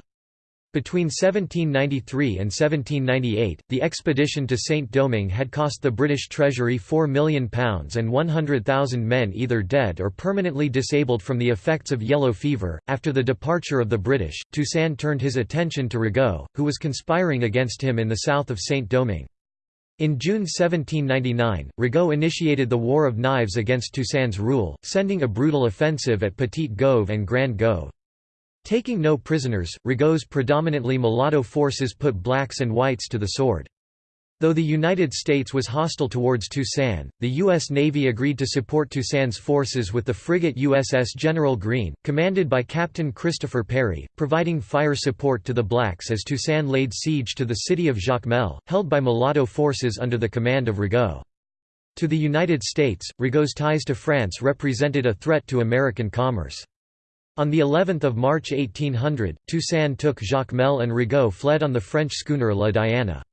A: Between 1793 and 1798, the expedition to Saint-Domingue had cost the British Treasury £4 million and 100,000 men either dead or permanently disabled from the effects of yellow fever. After the departure of the British, Toussaint turned his attention to Rigaud, who was conspiring against him in the south of Saint-Domingue. In June 1799, Rigaud initiated the War of Knives against Toussaint's rule, sending a brutal offensive at Petite Gove and Grand Gove. Taking no prisoners, Rigaud's predominantly mulatto forces put blacks and whites to the sword. Though the United States was hostile towards Toussaint, the U.S. Navy agreed to support Toussaint's forces with the frigate USS General Greene, commanded by Captain Christopher Perry, providing fire support to the blacks as Toussaint laid siege to the city of Jacmel, held by mulatto forces under the command of Rigaud. To the United States, Rigaud's ties to France represented a threat to American commerce. On the 11th of March 1800, Toussaint took Jacmel and Rigaud fled on the French schooner La Diana.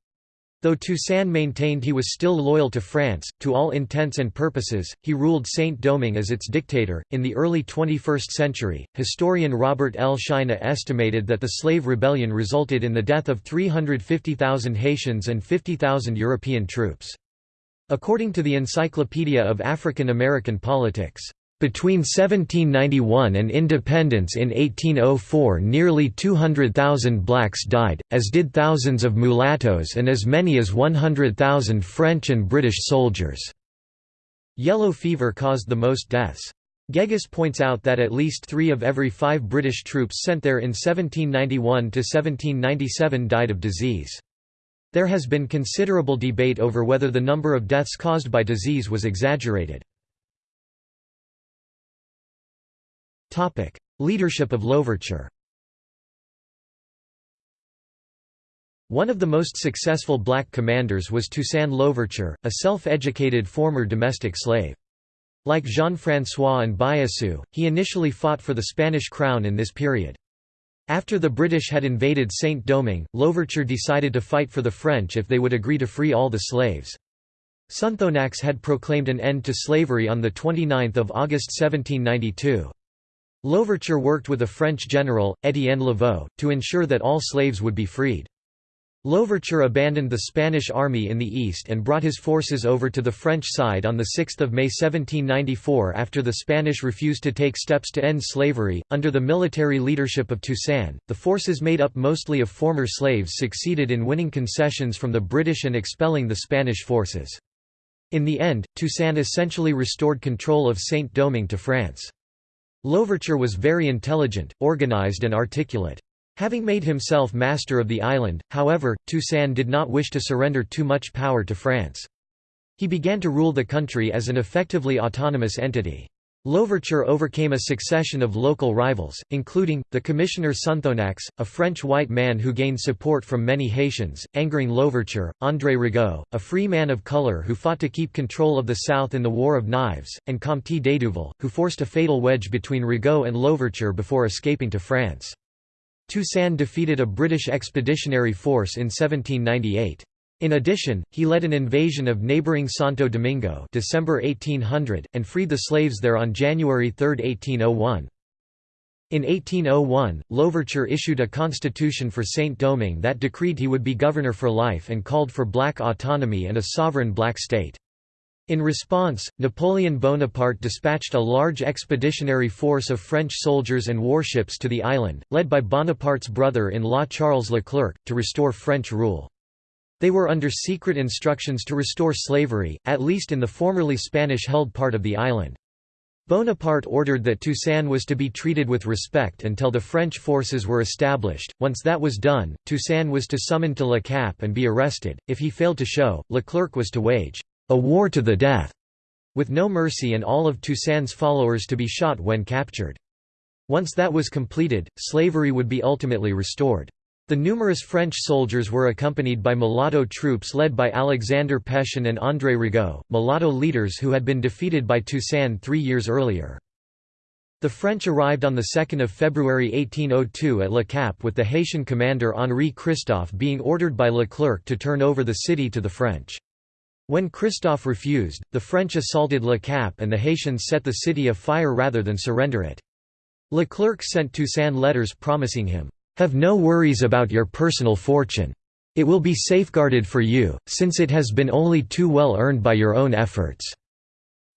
A: Though Toussaint maintained he was still loyal to France, to all intents and purposes, he ruled Saint-Domingue as its dictator. In the early 21st century, historian Robert L. Sheina estimated that the slave rebellion resulted in the death of 350,000 Haitians and 50,000 European troops. According to the Encyclopedia of African American Politics, between 1791 and independence in 1804 nearly 200,000 blacks died, as did thousands of mulattoes and as many as 100,000 French and British soldiers. Yellow fever caused the most deaths. Geggus points out that at least three of every five British troops sent there in 1791 to 1797 died of disease. There has been considerable debate over whether the number of deaths caused by disease was exaggerated. Topic: Leadership of Louverture. One of the most successful black commanders was Toussaint Louverture, a self-educated former domestic slave. Like Jean-François and Biassou, he initially fought for the Spanish crown in this period. After the British had invaded Saint-Domingue, Louverture decided to fight for the French if they would agree to free all the slaves. Sonthonax had proclaimed an end to slavery on 29 August 1792. Louverture worked with a French general, Étienne Laveaux, to ensure that all slaves would be freed. Louverture abandoned the Spanish army in the east and brought his forces over to the French side on 6 May 1794 after the Spanish refused to take steps to end slavery. Under the military leadership of Toussaint, the forces made up mostly of former slaves succeeded in winning concessions from the British and expelling the Spanish forces. In the end, Toussaint essentially restored control of Saint-Domingue to France. Louverture was very intelligent, organized and articulate. Having made himself master of the island, however, Toussaint did not wish to surrender too much power to France. He began to rule the country as an effectively autonomous entity. Louverture overcame a succession of local rivals, including, the commissioner Sonthonax, a French white man who gained support from many Haitians, angering Louverture, André Rigaud, a free man of color who fought to keep control of the South in the War of Knives, and Comte d'Hédouville, who forced a fatal wedge between Rigaud and Louverture before escaping to France. Toussaint defeated a British expeditionary force in 1798. In addition, he led an invasion of neighbouring Santo Domingo December 1800, and freed the slaves there on January 3, 1801. In 1801, Louverture issued a constitution for Saint-Domingue that decreed he would be governor for life and called for black autonomy and a sovereign black state. In response, Napoleon Bonaparte dispatched a large expeditionary force of French soldiers and warships to the island, led by Bonaparte's brother-in-law Charles Leclerc, to restore French rule. They were under secret instructions to restore slavery, at least in the formerly Spanish-held part of the island. Bonaparte ordered that Toussaint was to be treated with respect until the French forces were established. Once that was done, Toussaint was to summon to Le Cap and be arrested. If he failed to show, Leclerc was to wage a war to the death, with no mercy and all of Toussaint's followers to be shot when captured. Once that was completed, slavery would be ultimately restored. The numerous French soldiers were accompanied by mulatto troops led by Alexander Pétion and André Rigaud, mulatto leaders who had been defeated by Toussaint three years earlier. The French arrived on 2 February 1802 at Le Cap with the Haitian commander Henri Christophe being ordered by Leclerc to turn over the city to the French. When Christophe refused, the French assaulted Le Cap and the Haitians set the city afire rather than surrender it. Leclerc sent Toussaint letters promising him, "...have no worries about your personal fortune. It will be safeguarded for you, since it has been only too well earned by your own efforts.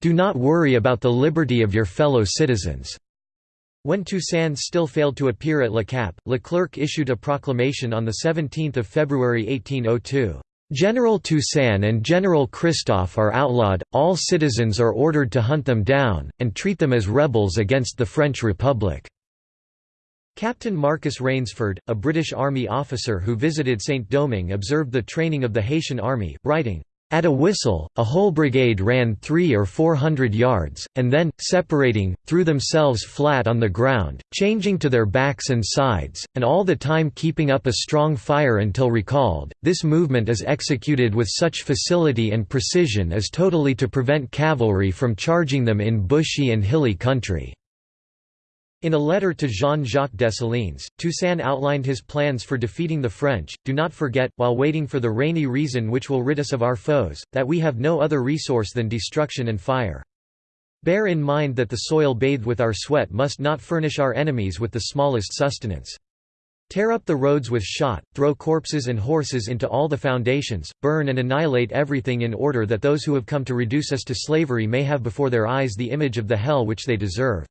A: Do not worry about the liberty of your fellow citizens." When Toussaint still failed to appear at Le Cap, Leclerc issued a proclamation on 17 February 1802. General Toussaint and General Christophe are outlawed, all citizens are ordered to hunt them down, and treat them as rebels against the French Republic." Captain Marcus Rainsford, a British Army officer who visited Saint-Domingue observed the training of the Haitian army, writing, at a whistle, a whole brigade ran three or four hundred yards, and then, separating, threw themselves flat on the ground, changing to their backs and sides, and all the time keeping up a strong fire until recalled. This movement is executed with such facility and precision as totally to prevent cavalry from charging them in bushy and hilly country. In a letter to Jean-Jacques Dessalines, Toussaint outlined his plans for defeating the French. Do not forget, while waiting for the rainy reason which will rid us of our foes, that we have no other resource than destruction and fire. Bear in mind that the soil bathed with our sweat must not furnish our enemies with the smallest sustenance. Tear up the roads with shot, throw corpses and horses into all the foundations, burn and annihilate everything in order that those who have come to reduce us to slavery may have before their eyes the image of the hell which they deserve.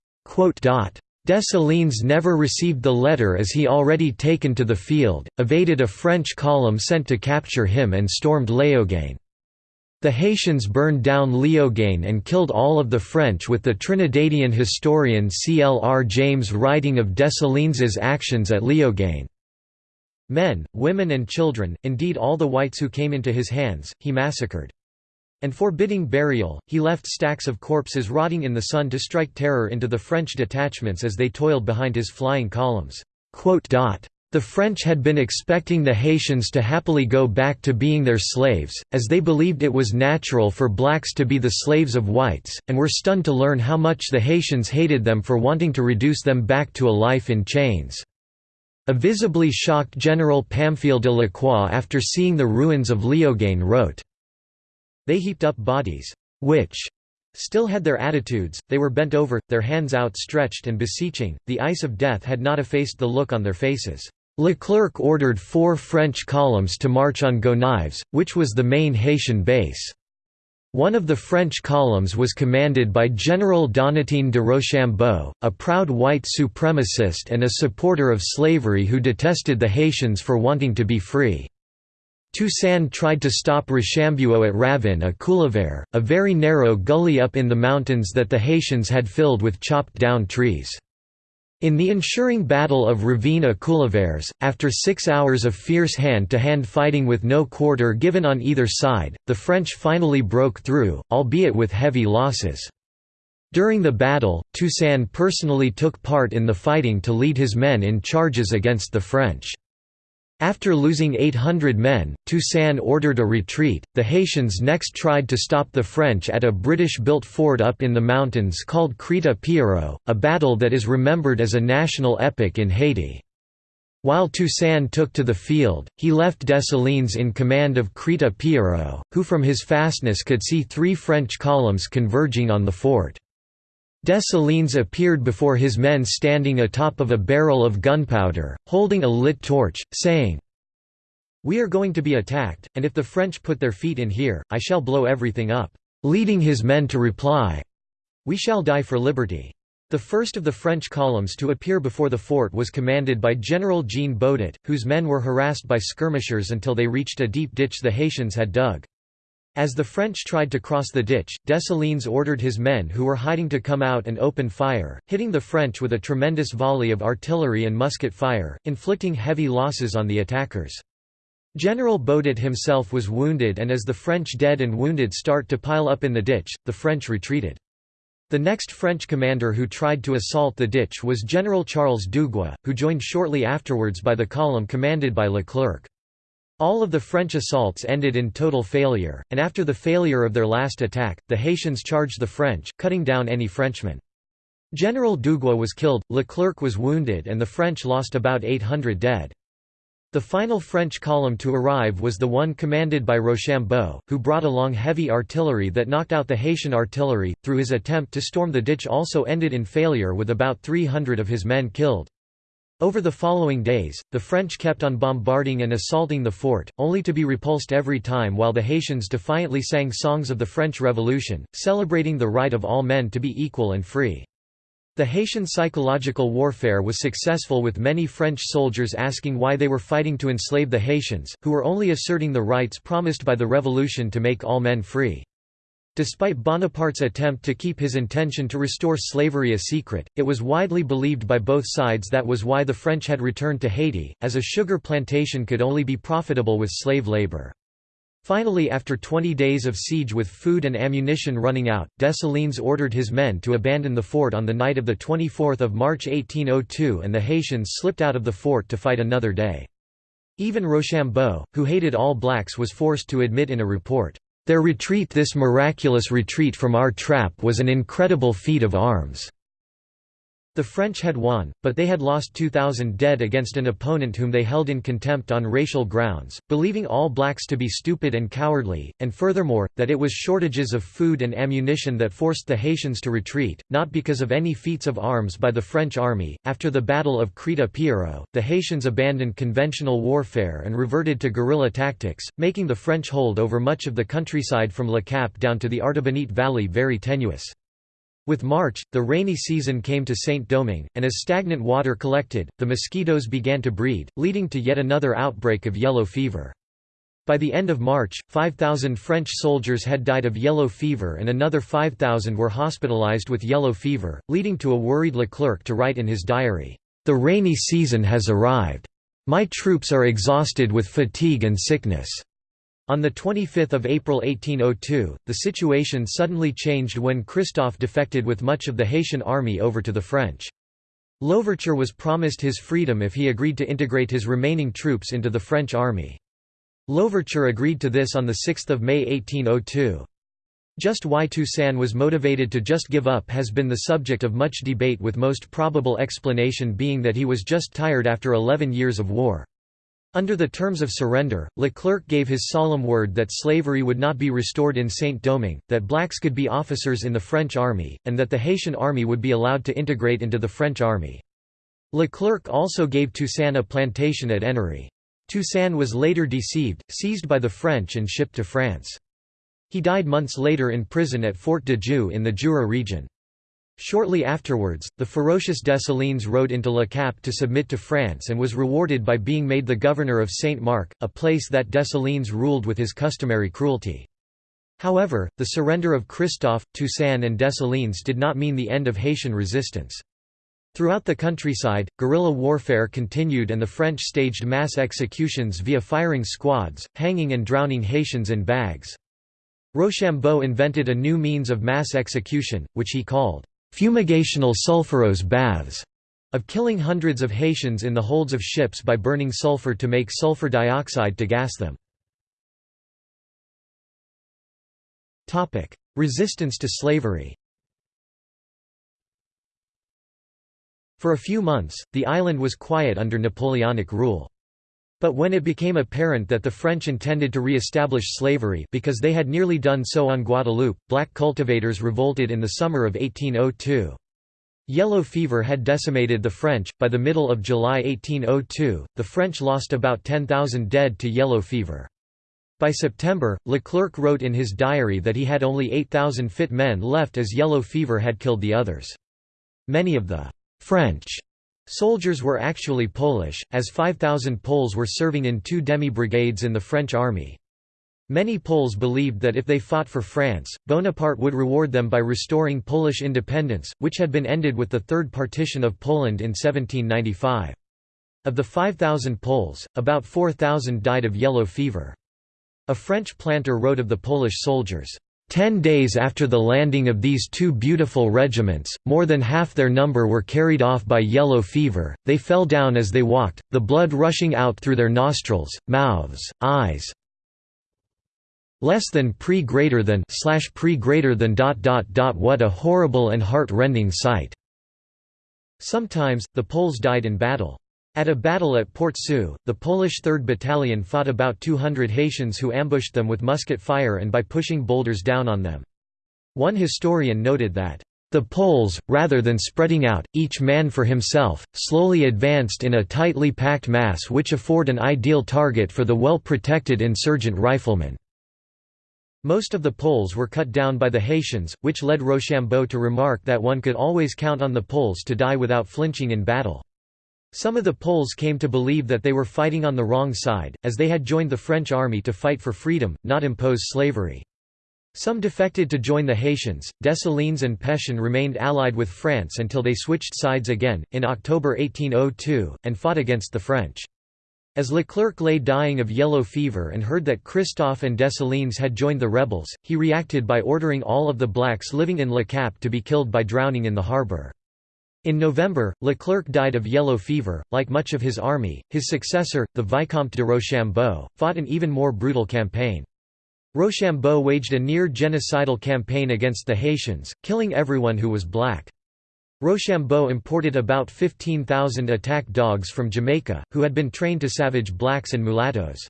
A: Dessalines never received the letter as he already taken to the field, evaded a French column sent to capture him and stormed Léogane. The Haitians burned down Léogane and killed all of the French with the Trinidadian historian C. L. R. James writing of Dessalines' actions at Léogane. Men, women and children, indeed all the whites who came into his hands, he massacred and forbidding burial, he left stacks of corpses rotting in the sun to strike terror into the French detachments as they toiled behind his flying columns. The French had been expecting the Haitians to happily go back to being their slaves, as they believed it was natural for blacks to be the slaves of whites, and were stunned to learn how much the Haitians hated them for wanting to reduce them back to a life in chains. A visibly shocked General Pamphile de Lacroix after seeing the ruins of Léogane wrote, they heaped up bodies, which still had their attitudes, they were bent over, their hands outstretched and beseeching, the ice of death had not effaced the look on their faces. Leclerc ordered four French columns to march on Gonaives, which was the main Haitian base. One of the French columns was commanded by General Donatien de Rochambeau, a proud white supremacist and a supporter of slavery who detested the Haitians for wanting to be free. Toussaint tried to stop Rochambeau at Ravin Couleuvre, a very narrow gully up in the mountains that the Haitians had filled with chopped down trees. In the ensuring Battle of Ravine à Couleuvres, after six hours of fierce hand-to-hand -hand fighting with no quarter given on either side, the French finally broke through, albeit with heavy losses. During the battle, Toussaint personally took part in the fighting to lead his men in charges against the French. After losing 800 men, Toussaint ordered a retreat. The Haitians next tried to stop the French at a British built fort up in the mountains called Crête Pierrot, a battle that is remembered as a national epic in Haiti. While Toussaint took to the field, he left Dessalines in command of Crête Pierrot, who from his fastness could see three French columns converging on the fort. Dessalines appeared before his men standing atop of a barrel of gunpowder, holding a lit torch, saying, We are going to be attacked, and if the French put their feet in here, I shall blow everything up, leading his men to reply, We shall die for liberty. The first of the French columns to appear before the fort was commanded by General Jean Boudet, whose men were harassed by skirmishers until they reached a deep ditch the Haitians had dug. As the French tried to cross the ditch, Dessalines ordered his men who were hiding to come out and open fire, hitting the French with a tremendous volley of artillery and musket fire, inflicting heavy losses on the attackers. General Boudet himself was wounded and as the French dead and wounded start to pile up in the ditch, the French retreated. The next French commander who tried to assault the ditch was General Charles Dugua, who joined shortly afterwards by the column commanded by Leclerc. All of the French assaults ended in total failure, and after the failure of their last attack, the Haitians charged the French, cutting down any Frenchman. General Dugua was killed, Leclerc was wounded and the French lost about 800 dead. The final French column to arrive was the one commanded by Rochambeau, who brought along heavy artillery that knocked out the Haitian artillery, through his attempt to storm the ditch also ended in failure with about 300 of his men killed. Over the following days, the French kept on bombarding and assaulting the fort, only to be repulsed every time while the Haitians defiantly sang songs of the French Revolution, celebrating the right of all men to be equal and free. The Haitian psychological warfare was successful with many French soldiers asking why they were fighting to enslave the Haitians, who were only asserting the rights promised by the revolution to make all men free. Despite Bonaparte's attempt to keep his intention to restore slavery a secret, it was widely believed by both sides that was why the French had returned to Haiti, as a sugar plantation could only be profitable with slave labor. Finally after 20 days of siege with food and ammunition running out, Dessalines ordered his men to abandon the fort on the night of 24 March 1802 and the Haitians slipped out of the fort to fight another day. Even Rochambeau, who hated all blacks was forced to admit in a report, their retreat this miraculous retreat from our trap was an incredible feat of arms. The French had won, but they had lost 2,000 dead against an opponent whom they held in contempt on racial grounds, believing all blacks to be stupid and cowardly, and furthermore, that it was shortages of food and ammunition that forced the Haitians to retreat, not because of any feats of arms by the French army. After the Battle of Crête Pierrot, the Haitians abandoned conventional warfare and reverted to guerrilla tactics, making the French hold over much of the countryside from Le Cap down to the Artibonite Valley very tenuous. With March, the rainy season came to Saint-Domingue, and as stagnant water collected, the mosquitoes began to breed, leading to yet another outbreak of yellow fever. By the end of March, 5,000 French soldiers had died of yellow fever and another 5,000 were hospitalized with yellow fever, leading to a worried Leclerc to write in his diary, "...the rainy season has arrived. My troops are exhausted with fatigue and sickness." On 25 April 1802, the situation suddenly changed when Christophe defected with much of the Haitian army over to the French. Louverture was promised his freedom if he agreed to integrate his remaining troops into the French army. Louverture agreed to this on 6 May 1802. Just why Toussaint was motivated to just give up has been the subject of much debate with most probable explanation being that he was just tired after 11 years of war. Under the terms of surrender, Leclerc gave his solemn word that slavery would not be restored in Saint-Domingue, that blacks could be officers in the French army, and that the Haitian army would be allowed to integrate into the French army. Leclerc also gave Toussaint a plantation at Ennery. Toussaint was later deceived, seized by the French and shipped to France. He died months later in prison at Fort de Joux in the Jura region. Shortly afterwards, the ferocious Dessalines rode into Le Cap to submit to France and was rewarded by being made the governor of Saint-Marc, a place that Dessalines ruled with his customary cruelty. However, the surrender of Christophe, Toussaint and Dessalines did not mean the end of Haitian resistance. Throughout the countryside, guerrilla warfare continued and the French staged mass executions via firing squads, hanging and drowning Haitians in bags. Rochambeau invented a new means of mass execution, which he called fumigational sulfurose baths, of killing hundreds of Haitians in the holds of ships by burning sulfur to make sulfur dioxide to gas them. Resistance to slavery For a few months, the island was quiet under Napoleonic rule. But when it became apparent that the French intended to re-establish slavery because they had nearly done so on Guadeloupe, black cultivators revolted in the summer of 1802. Yellow fever had decimated the French. By the middle of July 1802, the French lost about 10,000 dead to yellow fever. By September, Leclerc wrote in his diary that he had only 8,000 fit men left as yellow fever had killed the others. Many of the French Soldiers were actually Polish, as 5,000 Poles were serving in two demi-brigades in the French army. Many Poles believed that if they fought for France, Bonaparte would reward them by restoring Polish independence, which had been ended with the Third Partition of Poland in 1795. Of the 5,000 Poles, about 4,000 died of yellow fever. A French planter wrote of the Polish soldiers, Ten days after the landing of these two beautiful regiments, more than half their number were carried off by yellow fever, they fell down as they walked, the blood rushing out through their nostrils, mouths, eyes. Less than pre greater than slash pre greater than dot dot dot what a horrible and heart-rending sight. Sometimes, the Poles died in battle. At a battle at Port Sault, the Polish 3rd Battalion fought about 200 Haitians who ambushed them with musket fire and by pushing boulders down on them. One historian noted that, "...the Poles, rather than spreading out, each man for himself, slowly advanced in a tightly packed mass which afford an ideal target for the well-protected insurgent riflemen." Most of the Poles were cut down by the Haitians, which led Rochambeau to remark that one could always count on the Poles to die without flinching in battle. Some of the Poles came to believe that they were fighting on the wrong side, as they had joined the French army to fight for freedom, not impose slavery. Some defected to join the Haitians. Dessalines and Pétion remained allied with France until they switched sides again, in October 1802, and fought against the French. As Leclerc lay dying of yellow fever and heard that Christophe and Dessalines had joined the rebels, he reacted by ordering all of the blacks living in Le Cap to be killed by drowning in the harbour. In November, Leclerc died of yellow fever. Like much of his army, his successor, the Vicomte de Rochambeau, fought an even more brutal campaign. Rochambeau waged a near-genocidal campaign against the Haitians, killing everyone who was black. Rochambeau imported about 15,000 attack dogs from Jamaica, who had been trained to savage blacks and mulattoes.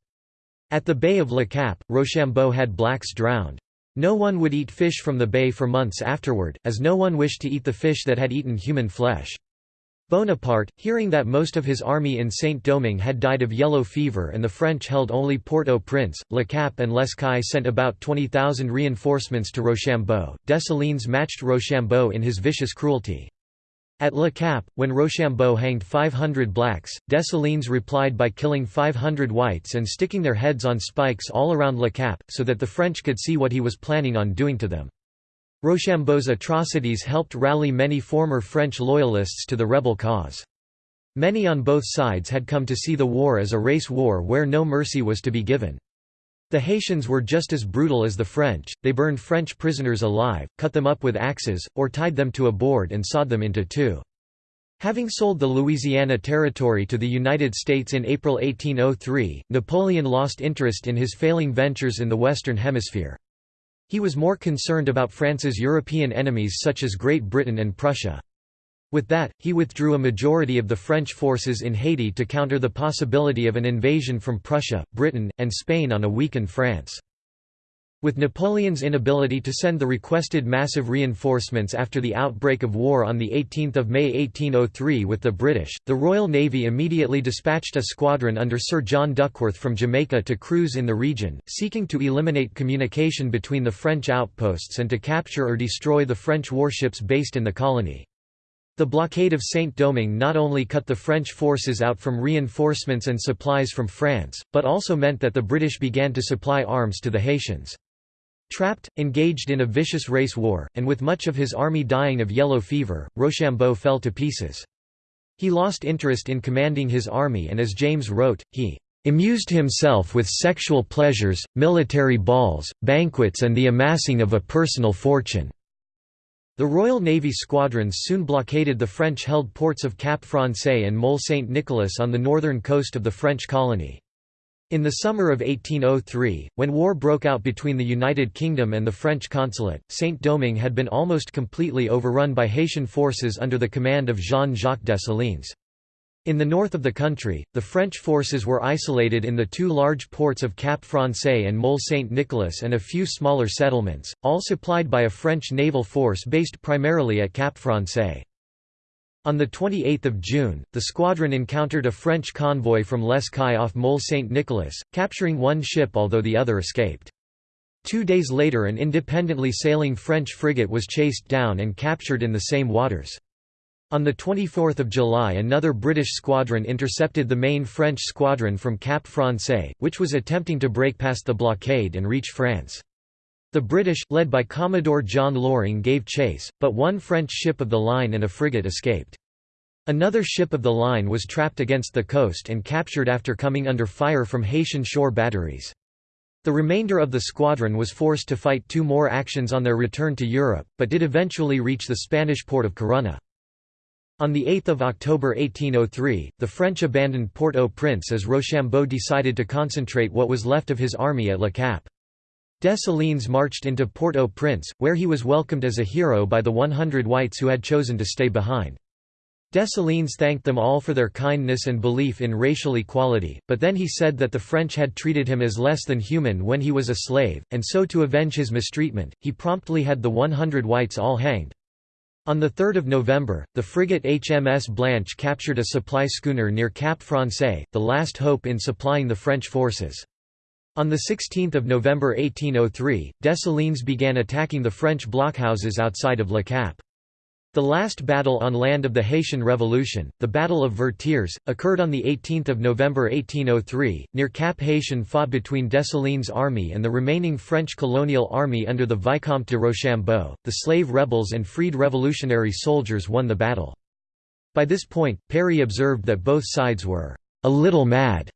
A: At the Bay of Le Cap, Rochambeau had blacks drowned. No one would eat fish from the bay for months afterward, as no one wished to eat the fish that had eaten human flesh. Bonaparte, hearing that most of his army in Saint-Domingue had died of yellow fever and the French held only Port-au-Prince, Le Cap and L'Escaut sent about 20,000 reinforcements to Rochambeau. Dessalines matched Rochambeau in his vicious cruelty. At Le Cap, when Rochambeau hanged 500 blacks, Dessalines replied by killing 500 whites and sticking their heads on spikes all around Le Cap, so that the French could see what he was planning on doing to them. Rochambeau's atrocities helped rally many former French loyalists to the rebel cause. Many on both sides had come to see the war as a race war where no mercy was to be given. The Haitians were just as brutal as the French, they burned French prisoners alive, cut them up with axes, or tied them to a board and sawed them into two. Having sold the Louisiana Territory to the United States in April 1803, Napoleon lost interest in his failing ventures in the Western Hemisphere. He was more concerned about France's European enemies such as Great Britain and Prussia. With that, he withdrew a majority of the French forces in Haiti to counter the possibility of an invasion from Prussia, Britain, and Spain on a weakened France. With Napoleon's inability to send the requested massive reinforcements after the outbreak of war on 18 May 1803 with the British, the Royal Navy immediately dispatched a squadron under Sir John Duckworth from Jamaica to cruise in the region, seeking to eliminate communication between the French outposts and to capture or destroy the French warships based in the colony. The blockade of Saint-Domingue not only cut the French forces out from reinforcements and supplies from France, but also meant that the British began to supply arms to the Haitians. Trapped, engaged in a vicious race war, and with much of his army dying of yellow fever, Rochambeau fell to pieces. He lost interest in commanding his army and as James wrote, he "...amused himself with sexual pleasures, military balls, banquets and the amassing of a personal fortune." The Royal Navy squadrons soon blockaded the French-held ports of Cap Français and Mole Saint-Nicolas on the northern coast of the French colony. In the summer of 1803, when war broke out between the United Kingdom and the French consulate, Saint-Domingue had been almost completely overrun by Haitian forces under the command of Jean-Jacques Dessalines. In the north of the country, the French forces were isolated in the two large ports of Cap Français and Mole Saint-Nicolas and a few smaller settlements, all supplied by a French naval force based primarily at Cap Français. On 28 June, the squadron encountered a French convoy from Les Cayes off Mole Saint-Nicolas, capturing one ship although the other escaped. Two days later an independently sailing French frigate was chased down and captured in the same waters. On 24 July another British squadron intercepted the main French squadron from Cap Français, which was attempting to break past the blockade and reach France. The British, led by Commodore John Loring gave chase, but one French ship of the line and a frigate escaped. Another ship of the line was trapped against the coast and captured after coming under fire from Haitian shore batteries. The remainder of the squadron was forced to fight two more actions on their return to Europe, but did eventually reach the Spanish port of Corunna. On 8 October 1803, the French abandoned Port-au-Prince as Rochambeau decided to concentrate what was left of his army at Le Cap. Dessalines marched into Port-au-Prince, where he was welcomed as a hero by the 100 whites who had chosen to stay behind. Dessalines thanked them all for their kindness and belief in racial equality, but then he said that the French had treated him as less than human when he was a slave, and so to avenge his mistreatment, he promptly had the 100 whites all hanged. On 3 November, the frigate HMS Blanche captured a supply schooner near Cap Français, the last hope in supplying the French forces. On 16 November 1803, Dessalines began attacking the French blockhouses outside of Le Cap. The last battle on land of the Haitian Revolution, the Battle of Vertières, occurred on 18 November 1803, near Cap Haitien fought between Dessalines' army and the remaining French colonial army under the Vicomte de Rochambeau. The slave rebels and freed revolutionary soldiers won the battle. By this point, Perry observed that both sides were a little mad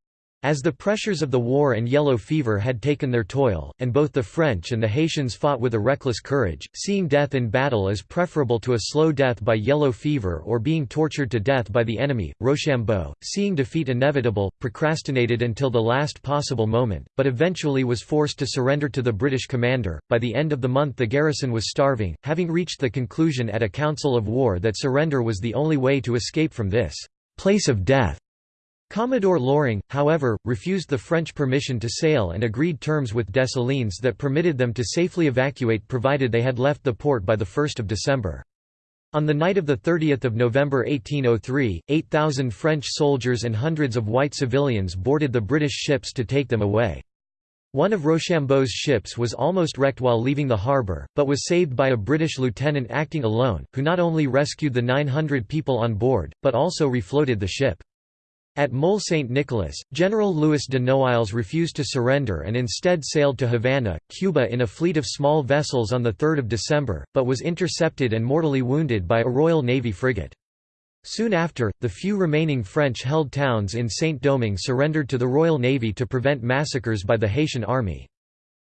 A: as the pressures of the war and yellow fever had taken their toll, and both the French and the Haitians fought with a reckless courage, seeing death in battle as preferable to a slow death by yellow fever or being tortured to death by the enemy, Rochambeau, seeing defeat inevitable, procrastinated until the last possible moment, but eventually was forced to surrender to the British commander. By the end of the month the garrison was starving, having reached the conclusion at a council of war that surrender was the only way to escape from this place of death. Commodore Loring, however, refused the French permission to sail and agreed terms with Dessalines that permitted them to safely evacuate provided they had left the port by 1 December. On the night of 30 November 1803, 8,000 French soldiers and hundreds of white civilians boarded the British ships to take them away. One of Rochambeau's ships was almost wrecked while leaving the harbour, but was saved by a British lieutenant acting alone, who not only rescued the 900 people on board, but also refloated the ship. At Mole St. Nicholas, General Louis de Noailles refused to surrender and instead sailed to Havana, Cuba in a fleet of small vessels on 3 December, but was intercepted and mortally wounded by a Royal Navy frigate. Soon after, the few remaining French-held towns in Saint-Domingue surrendered to the Royal Navy to prevent massacres by the Haitian army.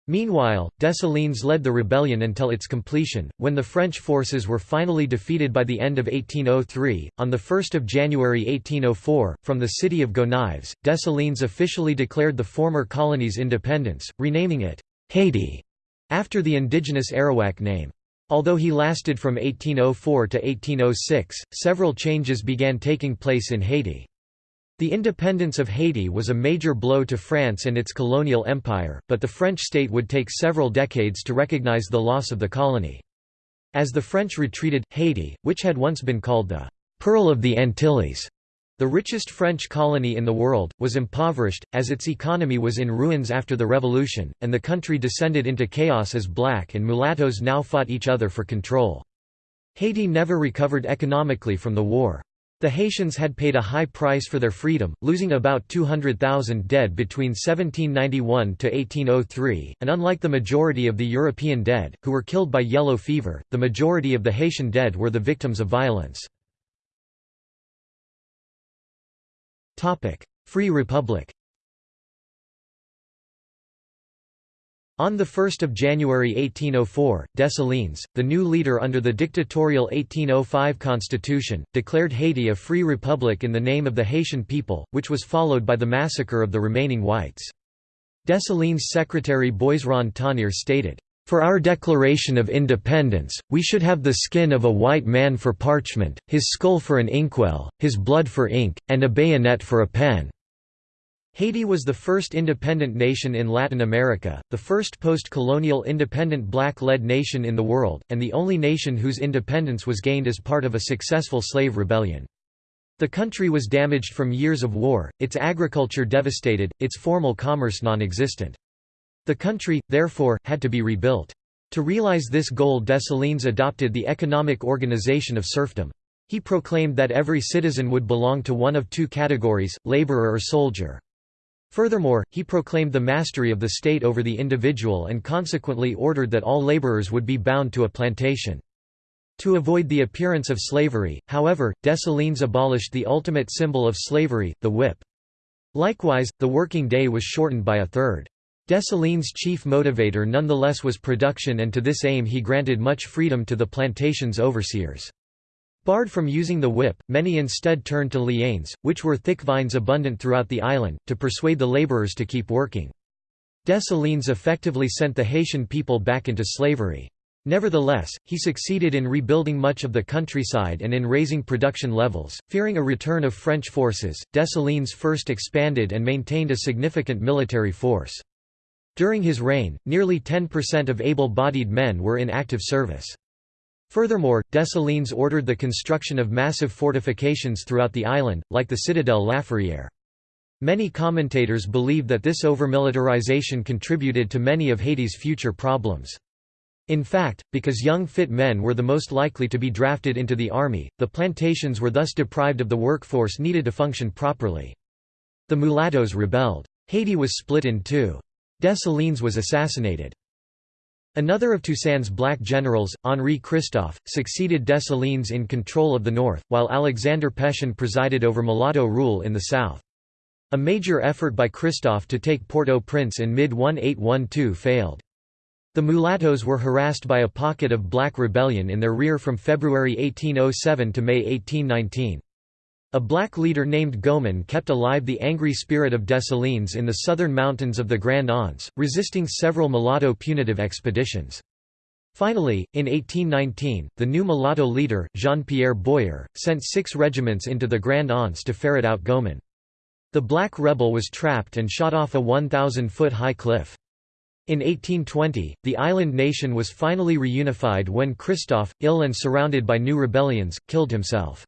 A: Meanwhile, Dessalines led the rebellion until its completion, when the French forces were finally defeated by the end of 1803. On 1 January 1804, from the city of Gonaives, Dessalines officially declared the former colony's independence, renaming it Haiti, after the indigenous Arawak name. Although he lasted from 1804 to 1806, several changes began taking place in Haiti. The independence of Haiti was a major blow to France and its colonial empire, but the French state would take several decades to recognize the loss of the colony. As the French retreated, Haiti, which had once been called the «Pearl of the Antilles», the richest French colony in the world, was impoverished, as its economy was in ruins after the Revolution, and the country descended into chaos as black and mulattoes now fought each other for control. Haiti never recovered economically from the war. The Haitians had paid a high price for their freedom, losing about 200,000 dead between 1791 to 1803, and unlike the majority of the European dead, who were killed by yellow fever, the majority of the Haitian dead were the victims of violence. Free Republic On 1 January 1804, Dessalines, the new leader under the dictatorial 1805 constitution, declared Haiti a free republic in the name of the Haitian people, which was followed by the massacre of the remaining whites. Dessalines' secretary Boisrond Tonnerre stated, "...for our declaration of independence, we should have the skin of a white man for parchment, his skull for an inkwell, his blood for ink, and a bayonet for a pen." Haiti was the first independent nation in Latin America, the first post-colonial independent black-led nation in the world, and the only nation whose independence was gained as part of a successful slave rebellion. The country was damaged from years of war, its agriculture devastated, its formal commerce non-existent. The country, therefore, had to be rebuilt. To realize this goal Dessalines adopted the economic organization of serfdom. He proclaimed that every citizen would belong to one of two categories, laborer or soldier. Furthermore, he proclaimed the mastery of the state over the individual and consequently ordered that all laborers would be bound to a plantation. To avoid the appearance of slavery, however, Dessalines abolished the ultimate symbol of slavery, the whip. Likewise, the working day was shortened by a third. Dessalines' chief motivator nonetheless was production and to this aim he granted much freedom to the plantation's overseers. Barred from using the whip, many instead turned to lianes, which were thick vines abundant throughout the island, to persuade the laborers to keep working. Dessalines effectively sent the Haitian people back into slavery. Nevertheless, he succeeded in rebuilding much of the countryside and in raising production levels. Fearing a return of French forces, Dessalines first expanded and maintained a significant military force. During his reign, nearly 10% of able-bodied men were in active service. Furthermore, Dessalines ordered the construction of massive fortifications throughout the island, like the citadel Laferrière. Many commentators believe that this overmilitarization contributed to many of Haiti's future problems. In fact, because young fit men were the most likely to be drafted into the army, the plantations were thus deprived of the workforce needed to function properly. The mulattoes rebelled. Haiti was split in two. Dessalines was assassinated. Another of Toussaint's black generals, Henri Christophe, succeeded Dessalines in control of the north, while Alexander Pétion presided over mulatto rule in the south. A major effort by Christophe to take Port-au-Prince in mid-1812 failed. The mulattoes were harassed by a pocket of black rebellion in their rear from February 1807 to May 1819. A black leader named Goman kept alive the angry spirit of Dessalines in the southern mountains of the Grand Anse, resisting several mulatto punitive expeditions. Finally, in 1819, the new mulatto leader, Jean-Pierre Boyer, sent six regiments into the Grand Anse to ferret out Goman. The black rebel was trapped and shot off a 1,000-foot high cliff. In 1820, the island nation was finally reunified when Christophe, ill and surrounded by new rebellions, killed himself.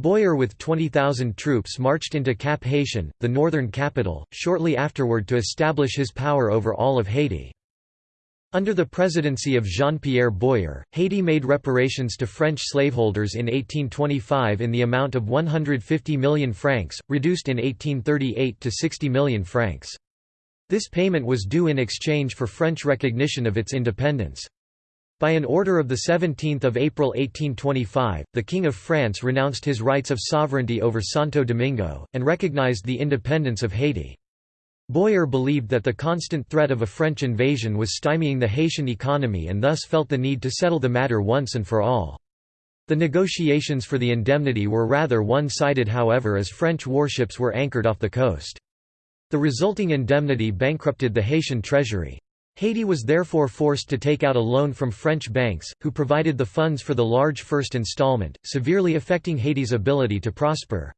A: Boyer with 20,000 troops marched into Cap Haitien, the northern capital, shortly afterward to establish his power over all of Haiti. Under the presidency of Jean-Pierre Boyer, Haiti made reparations to French slaveholders in 1825 in the amount of 150 million francs, reduced in 1838 to 60 million francs. This payment was due in exchange for French recognition of its independence. By an order of 17 April 1825, the King of France renounced his rights of sovereignty over Santo Domingo, and recognized the independence of Haiti. Boyer believed that the constant threat of a French invasion was stymieing the Haitian economy and thus felt the need to settle the matter once and for all. The negotiations for the indemnity were rather one-sided however as French warships were anchored off the coast. The resulting indemnity bankrupted the Haitian treasury. Haiti was therefore forced to take out a loan from French banks, who provided the funds for the large first installment, severely affecting Haiti's ability to prosper.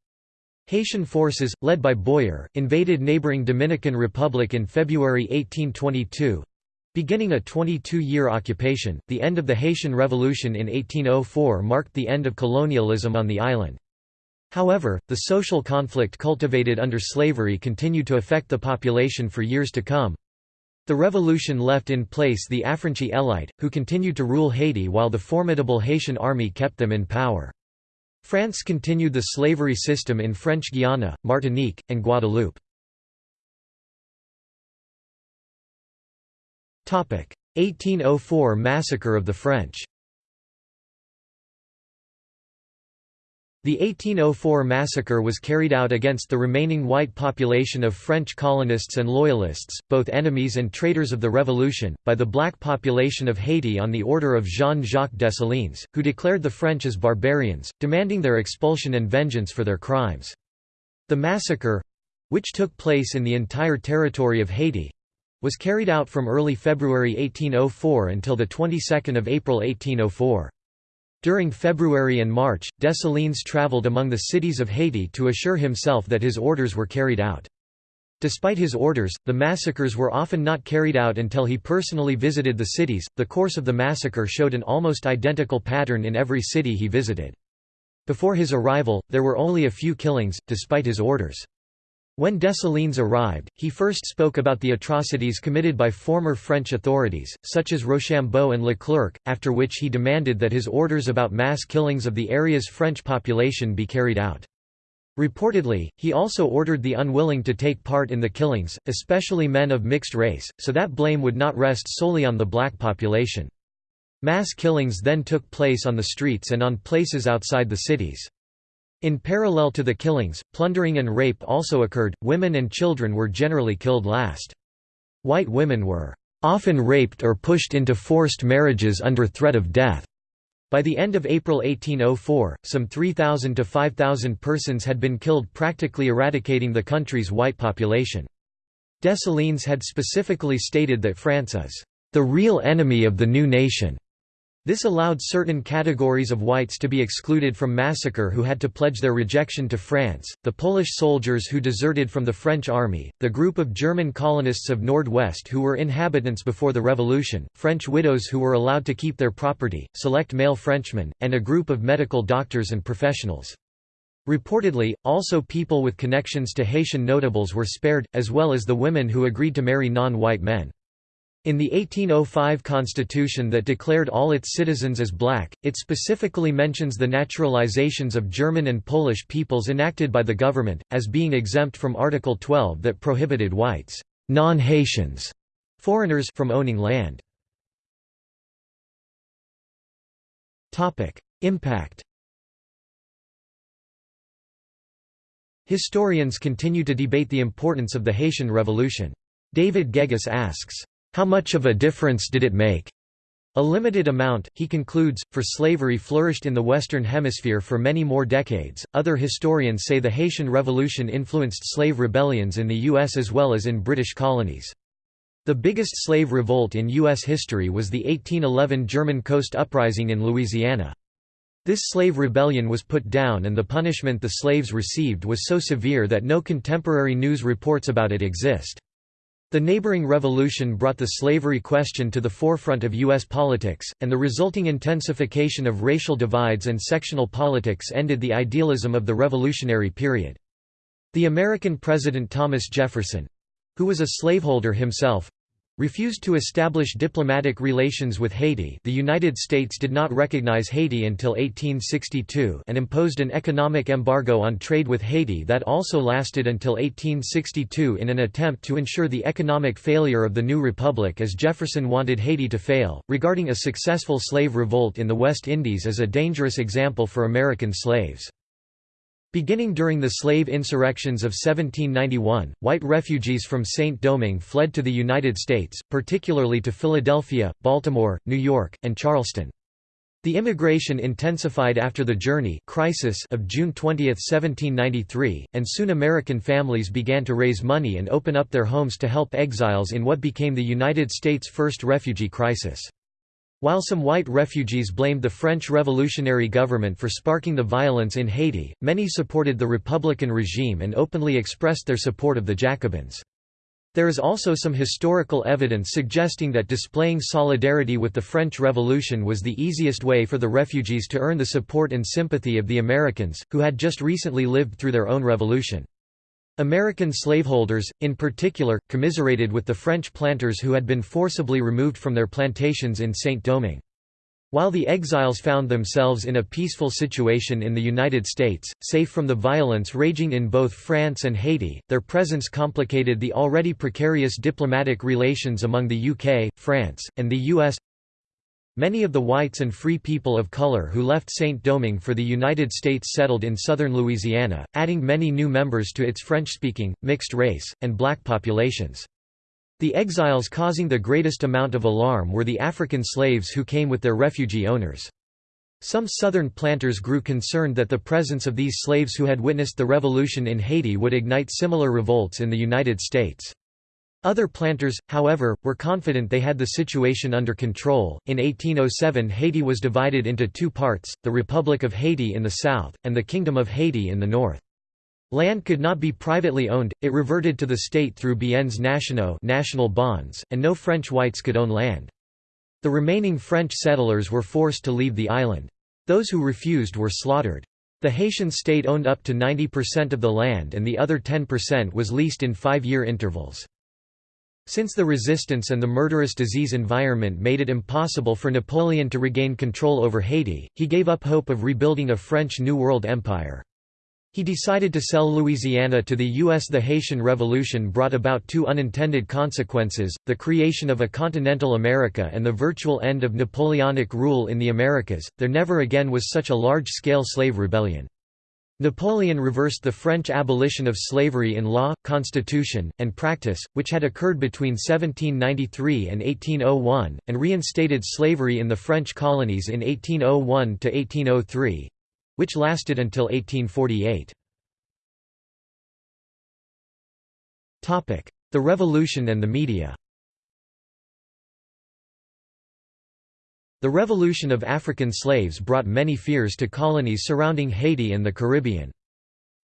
A: Haitian forces, led by Boyer, invaded neighboring Dominican Republic in February 1822. Beginning a 22-year occupation, the end of the Haitian Revolution in 1804 marked the end of colonialism on the island. However, the social conflict cultivated under slavery continued to affect the population for years to come. The revolution left in place the Affranchi elite, who continued to rule Haiti while the formidable Haitian army kept them in power. France continued the slavery system in French Guiana, Martinique, and Guadeloupe. 1804 Massacre of the French The 1804 massacre was carried out against the remaining white population of French colonists and loyalists, both enemies and traitors of the Revolution, by the black population of Haiti on the order of Jean-Jacques Dessalines, who declared the French as barbarians, demanding their expulsion and vengeance for their crimes. The massacre—which took place in the entire territory of Haiti—was carried out from early February 1804 until the 22nd of April 1804. During February and March, Dessalines traveled among the cities of Haiti to assure himself that his orders were carried out. Despite his orders, the massacres were often not carried out until he personally visited the cities. The course of the massacre showed an almost identical pattern in every city he visited. Before his arrival, there were only a few killings, despite his orders. When Dessalines arrived, he first spoke about the atrocities committed by former French authorities, such as Rochambeau and Leclerc, after which he demanded that his orders about mass killings of the area's French population be carried out. Reportedly, he also ordered the unwilling to take part in the killings, especially men of mixed race, so that blame would not rest solely on the black population. Mass killings then took place on the streets and on places outside the cities. In parallel to the killings, plundering and rape also occurred, women and children were generally killed last. White women were often raped or pushed into forced marriages under threat of death. By the end of April 1804, some 3,000 to 5,000 persons had been killed practically eradicating the country's white population. Dessalines had specifically stated that France is the real enemy of the new nation. This allowed certain categories of whites to be excluded from massacre who had to pledge their rejection to France, the Polish soldiers who deserted from the French army, the group of German colonists of Nord-West who were inhabitants before the Revolution, French widows who were allowed to keep their property, select male Frenchmen, and a group of medical doctors and professionals. Reportedly, also people with connections to Haitian notables were spared, as well as the women who agreed to marry non-white men. In the 1805 constitution that declared all its citizens as black, it specifically mentions the naturalizations of German and Polish peoples enacted by the government, as being exempt from Article 12 that prohibited whites non-Haitians foreigners from owning land. Impact Historians continue to debate the importance of the Haitian Revolution. David Geggus asks, how much of a difference did it make? A limited amount, he concludes, for slavery flourished in the Western Hemisphere for many more decades. Other historians say the Haitian Revolution influenced slave rebellions in the U.S. as well as in British colonies. The biggest slave revolt in U.S. history was the 1811 German Coast Uprising in Louisiana. This slave rebellion was put down and the punishment the slaves received was so severe that no contemporary news reports about it exist. The neighboring revolution brought the slavery question to the forefront of U.S. politics, and the resulting intensification of racial divides and sectional politics ended the idealism of the Revolutionary period. The American President Thomas Jefferson—who was a slaveholder himself, refused to establish diplomatic relations with Haiti the United States did not recognize Haiti until 1862 and imposed an economic embargo on trade with Haiti that also lasted until 1862 in an attempt to ensure the economic failure of the new republic as Jefferson wanted Haiti to fail, regarding a successful slave revolt in the West Indies as a dangerous example for American slaves. Beginning during the slave insurrections of 1791, white refugees from Saint-Domingue fled to the United States, particularly to Philadelphia, Baltimore, New York, and Charleston. The immigration intensified after the journée crisis of June 20, 1793, and soon American families began to raise money and open up their homes to help exiles in what became the United States' first refugee crisis. While some white refugees blamed the French revolutionary government for sparking the violence in Haiti, many supported the Republican regime and openly expressed their support of the Jacobins. There is also some historical evidence suggesting that displaying solidarity with the French Revolution was the easiest way for the refugees to earn the support and sympathy of the Americans, who had just recently lived through their own revolution. American slaveholders, in particular, commiserated with the French planters who had been forcibly removed from their plantations in Saint-Domingue. While the exiles found themselves in a peaceful situation in the United States, safe from the violence raging in both France and Haiti, their presence complicated the already precarious diplomatic relations among the UK, France, and the US. Many of the whites and free people of color who left Saint-Domingue for the United States settled in southern Louisiana, adding many new members to its French-speaking, mixed-race, and black populations. The exiles causing the greatest amount of alarm were the African slaves who came with their refugee owners. Some southern planters grew concerned that the presence of these slaves who had witnessed the revolution in Haiti would ignite similar revolts in the United States. Other planters, however, were confident they had the situation under control. In 1807, Haiti was divided into two parts the Republic of Haiti in the south, and the Kingdom of Haiti in the north. Land could not be privately owned, it reverted to the state through biens nationaux national bonds, and no French whites could own land. The remaining French settlers were forced to leave the island. Those who refused were slaughtered. The Haitian state owned up to 90% of the land and the other 10% was leased in five-year intervals. Since the resistance and the murderous disease environment made it impossible for Napoleon to regain control over Haiti, he gave up hope of rebuilding a French New World Empire. He decided to sell Louisiana to the U.S. The Haitian Revolution brought about two unintended consequences, the creation of a continental America and the virtual end of Napoleonic rule in the Americas. There never again was such a large-scale slave rebellion. Napoleon reversed the French abolition of slavery in law, constitution, and practice, which had occurred between 1793 and 1801, and reinstated slavery in the French colonies in 1801–1803, which lasted until 1848. The Revolution and the media The revolution of African slaves brought many fears to colonies surrounding Haiti and the Caribbean.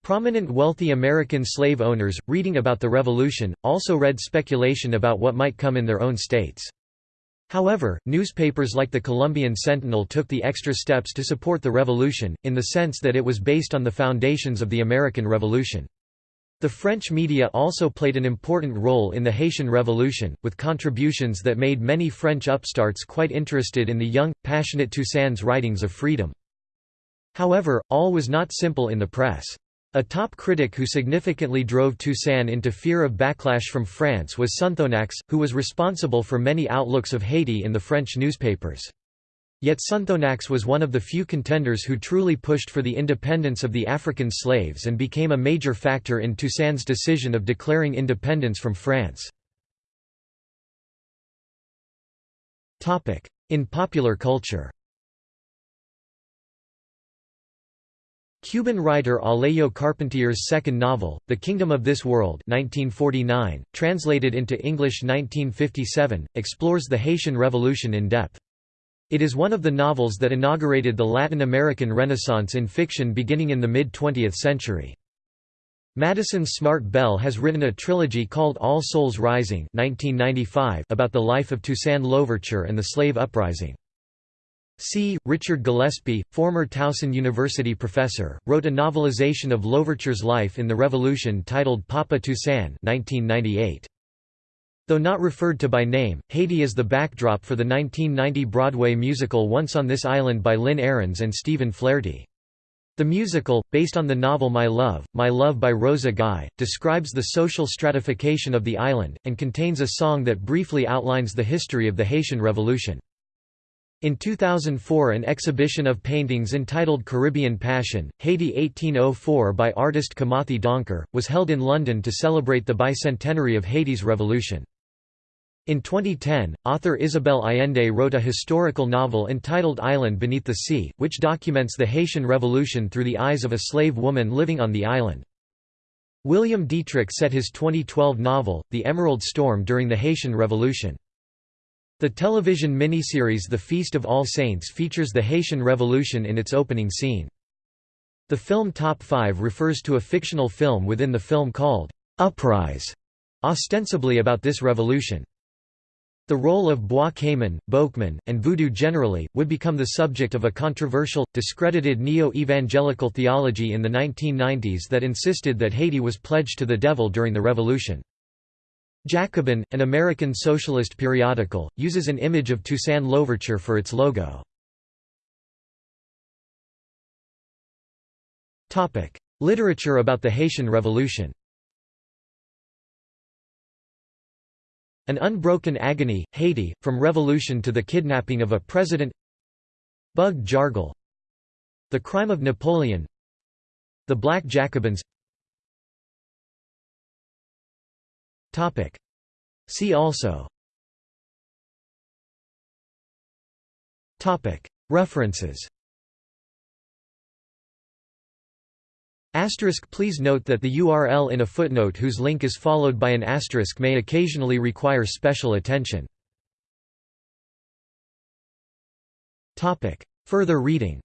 A: Prominent wealthy American slave owners, reading about the revolution, also read speculation about what might come in their own states. However, newspapers like the Columbian Sentinel took the extra steps to support the revolution, in the sense that it was based on the foundations of the American Revolution. The French media also played an important role in the Haitian Revolution, with contributions that made many French upstarts quite interested in the young, passionate Toussaint's writings of freedom. However, all was not simple in the press. A top critic who significantly drove Toussaint into fear of backlash from France was Sonthonax, who was responsible for many outlooks of Haiti in the French newspapers. Yet Sonthonax was one of the few contenders who truly pushed for the independence of the African slaves and became a major factor in Toussaint's decision of declaring independence from France. In popular culture Cuban writer Alejo Carpentier's second novel, The Kingdom of This World 1949, translated into English 1957, explores the Haitian Revolution in depth. It is one of the novels that inaugurated the Latin American Renaissance in fiction beginning in the mid-20th century. Madison Smart Bell has written a trilogy called All Souls Rising 1995 about the life of Toussaint Louverture and the slave uprising. C. Richard Gillespie, former Towson University professor, wrote a novelization of Louverture's life in the Revolution titled Papa Toussaint 1998. Though not referred to by name, Haiti is the backdrop for the 1990 Broadway musical Once on This Island by Lynn Ahrens and Stephen Flaherty. The musical, based on the novel My Love, My Love by Rosa Guy, describes the social stratification of the island, and contains a song that briefly outlines the history of the Haitian Revolution. In 2004 an exhibition of paintings entitled Caribbean Passion, Haiti 1804 by artist Kimathi Donkor, was held in London to celebrate the bicentenary of Haiti's revolution. In 2010, author Isabel Allende wrote a historical novel entitled Island Beneath the Sea, which documents the Haitian Revolution through the eyes of a slave woman living on the island. William Dietrich set his 2012 novel, The Emerald Storm during the Haitian Revolution. The television miniseries The Feast of All Saints features the Haitian Revolution in its opening scene. The film Top 5 refers to a fictional film within the film called Uprise, ostensibly about this revolution. The role of Bois Cayman, Boukman, and Voodoo generally, would become the subject of a controversial, discredited neo-evangelical theology in the 1990s that insisted that Haiti was pledged to the devil during the revolution. Jacobin, an American socialist periodical, uses an image of Toussaint Louverture for its logo. Literature about the Haitian Revolution An Unbroken Agony, Haiti, From Revolution to the Kidnapping of a President. Bug Jargal The Crime of Napoleon. The Black Jacobins. See also. References Asterisk Please note that the URL in a footnote whose link is followed by an asterisk may occasionally require special attention. Further reading.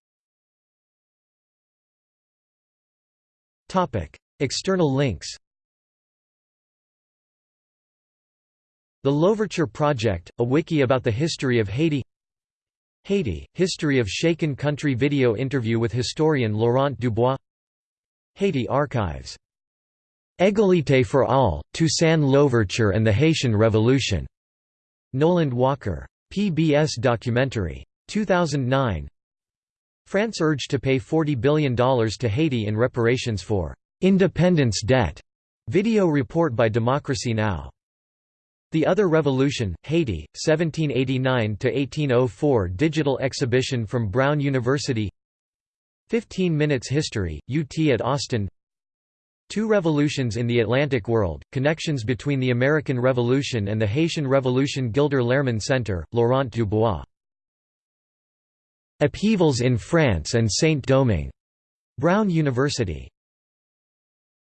A: External links. The Louverture Project, a wiki about the history of Haiti. Haiti, History of Shaken Country video interview with historian Laurent Dubois Haiti archives. Égalité for all, Toussaint Louverture and the Haitian Revolution. Noland Walker. PBS documentary. 2009 France urged to pay $40 billion to Haiti in reparations for «independence debt» video report by Democracy Now! The Other Revolution, Haiti, 1789–1804 digital exhibition from Brown University 15 Minutes History, UT at Austin Two Revolutions in the Atlantic World, Connections between the American Revolution and the Haitian Revolution Gilder Lehrman Center, Laurent Dubois. Upheavals in France and Saint-Domingue. Brown University.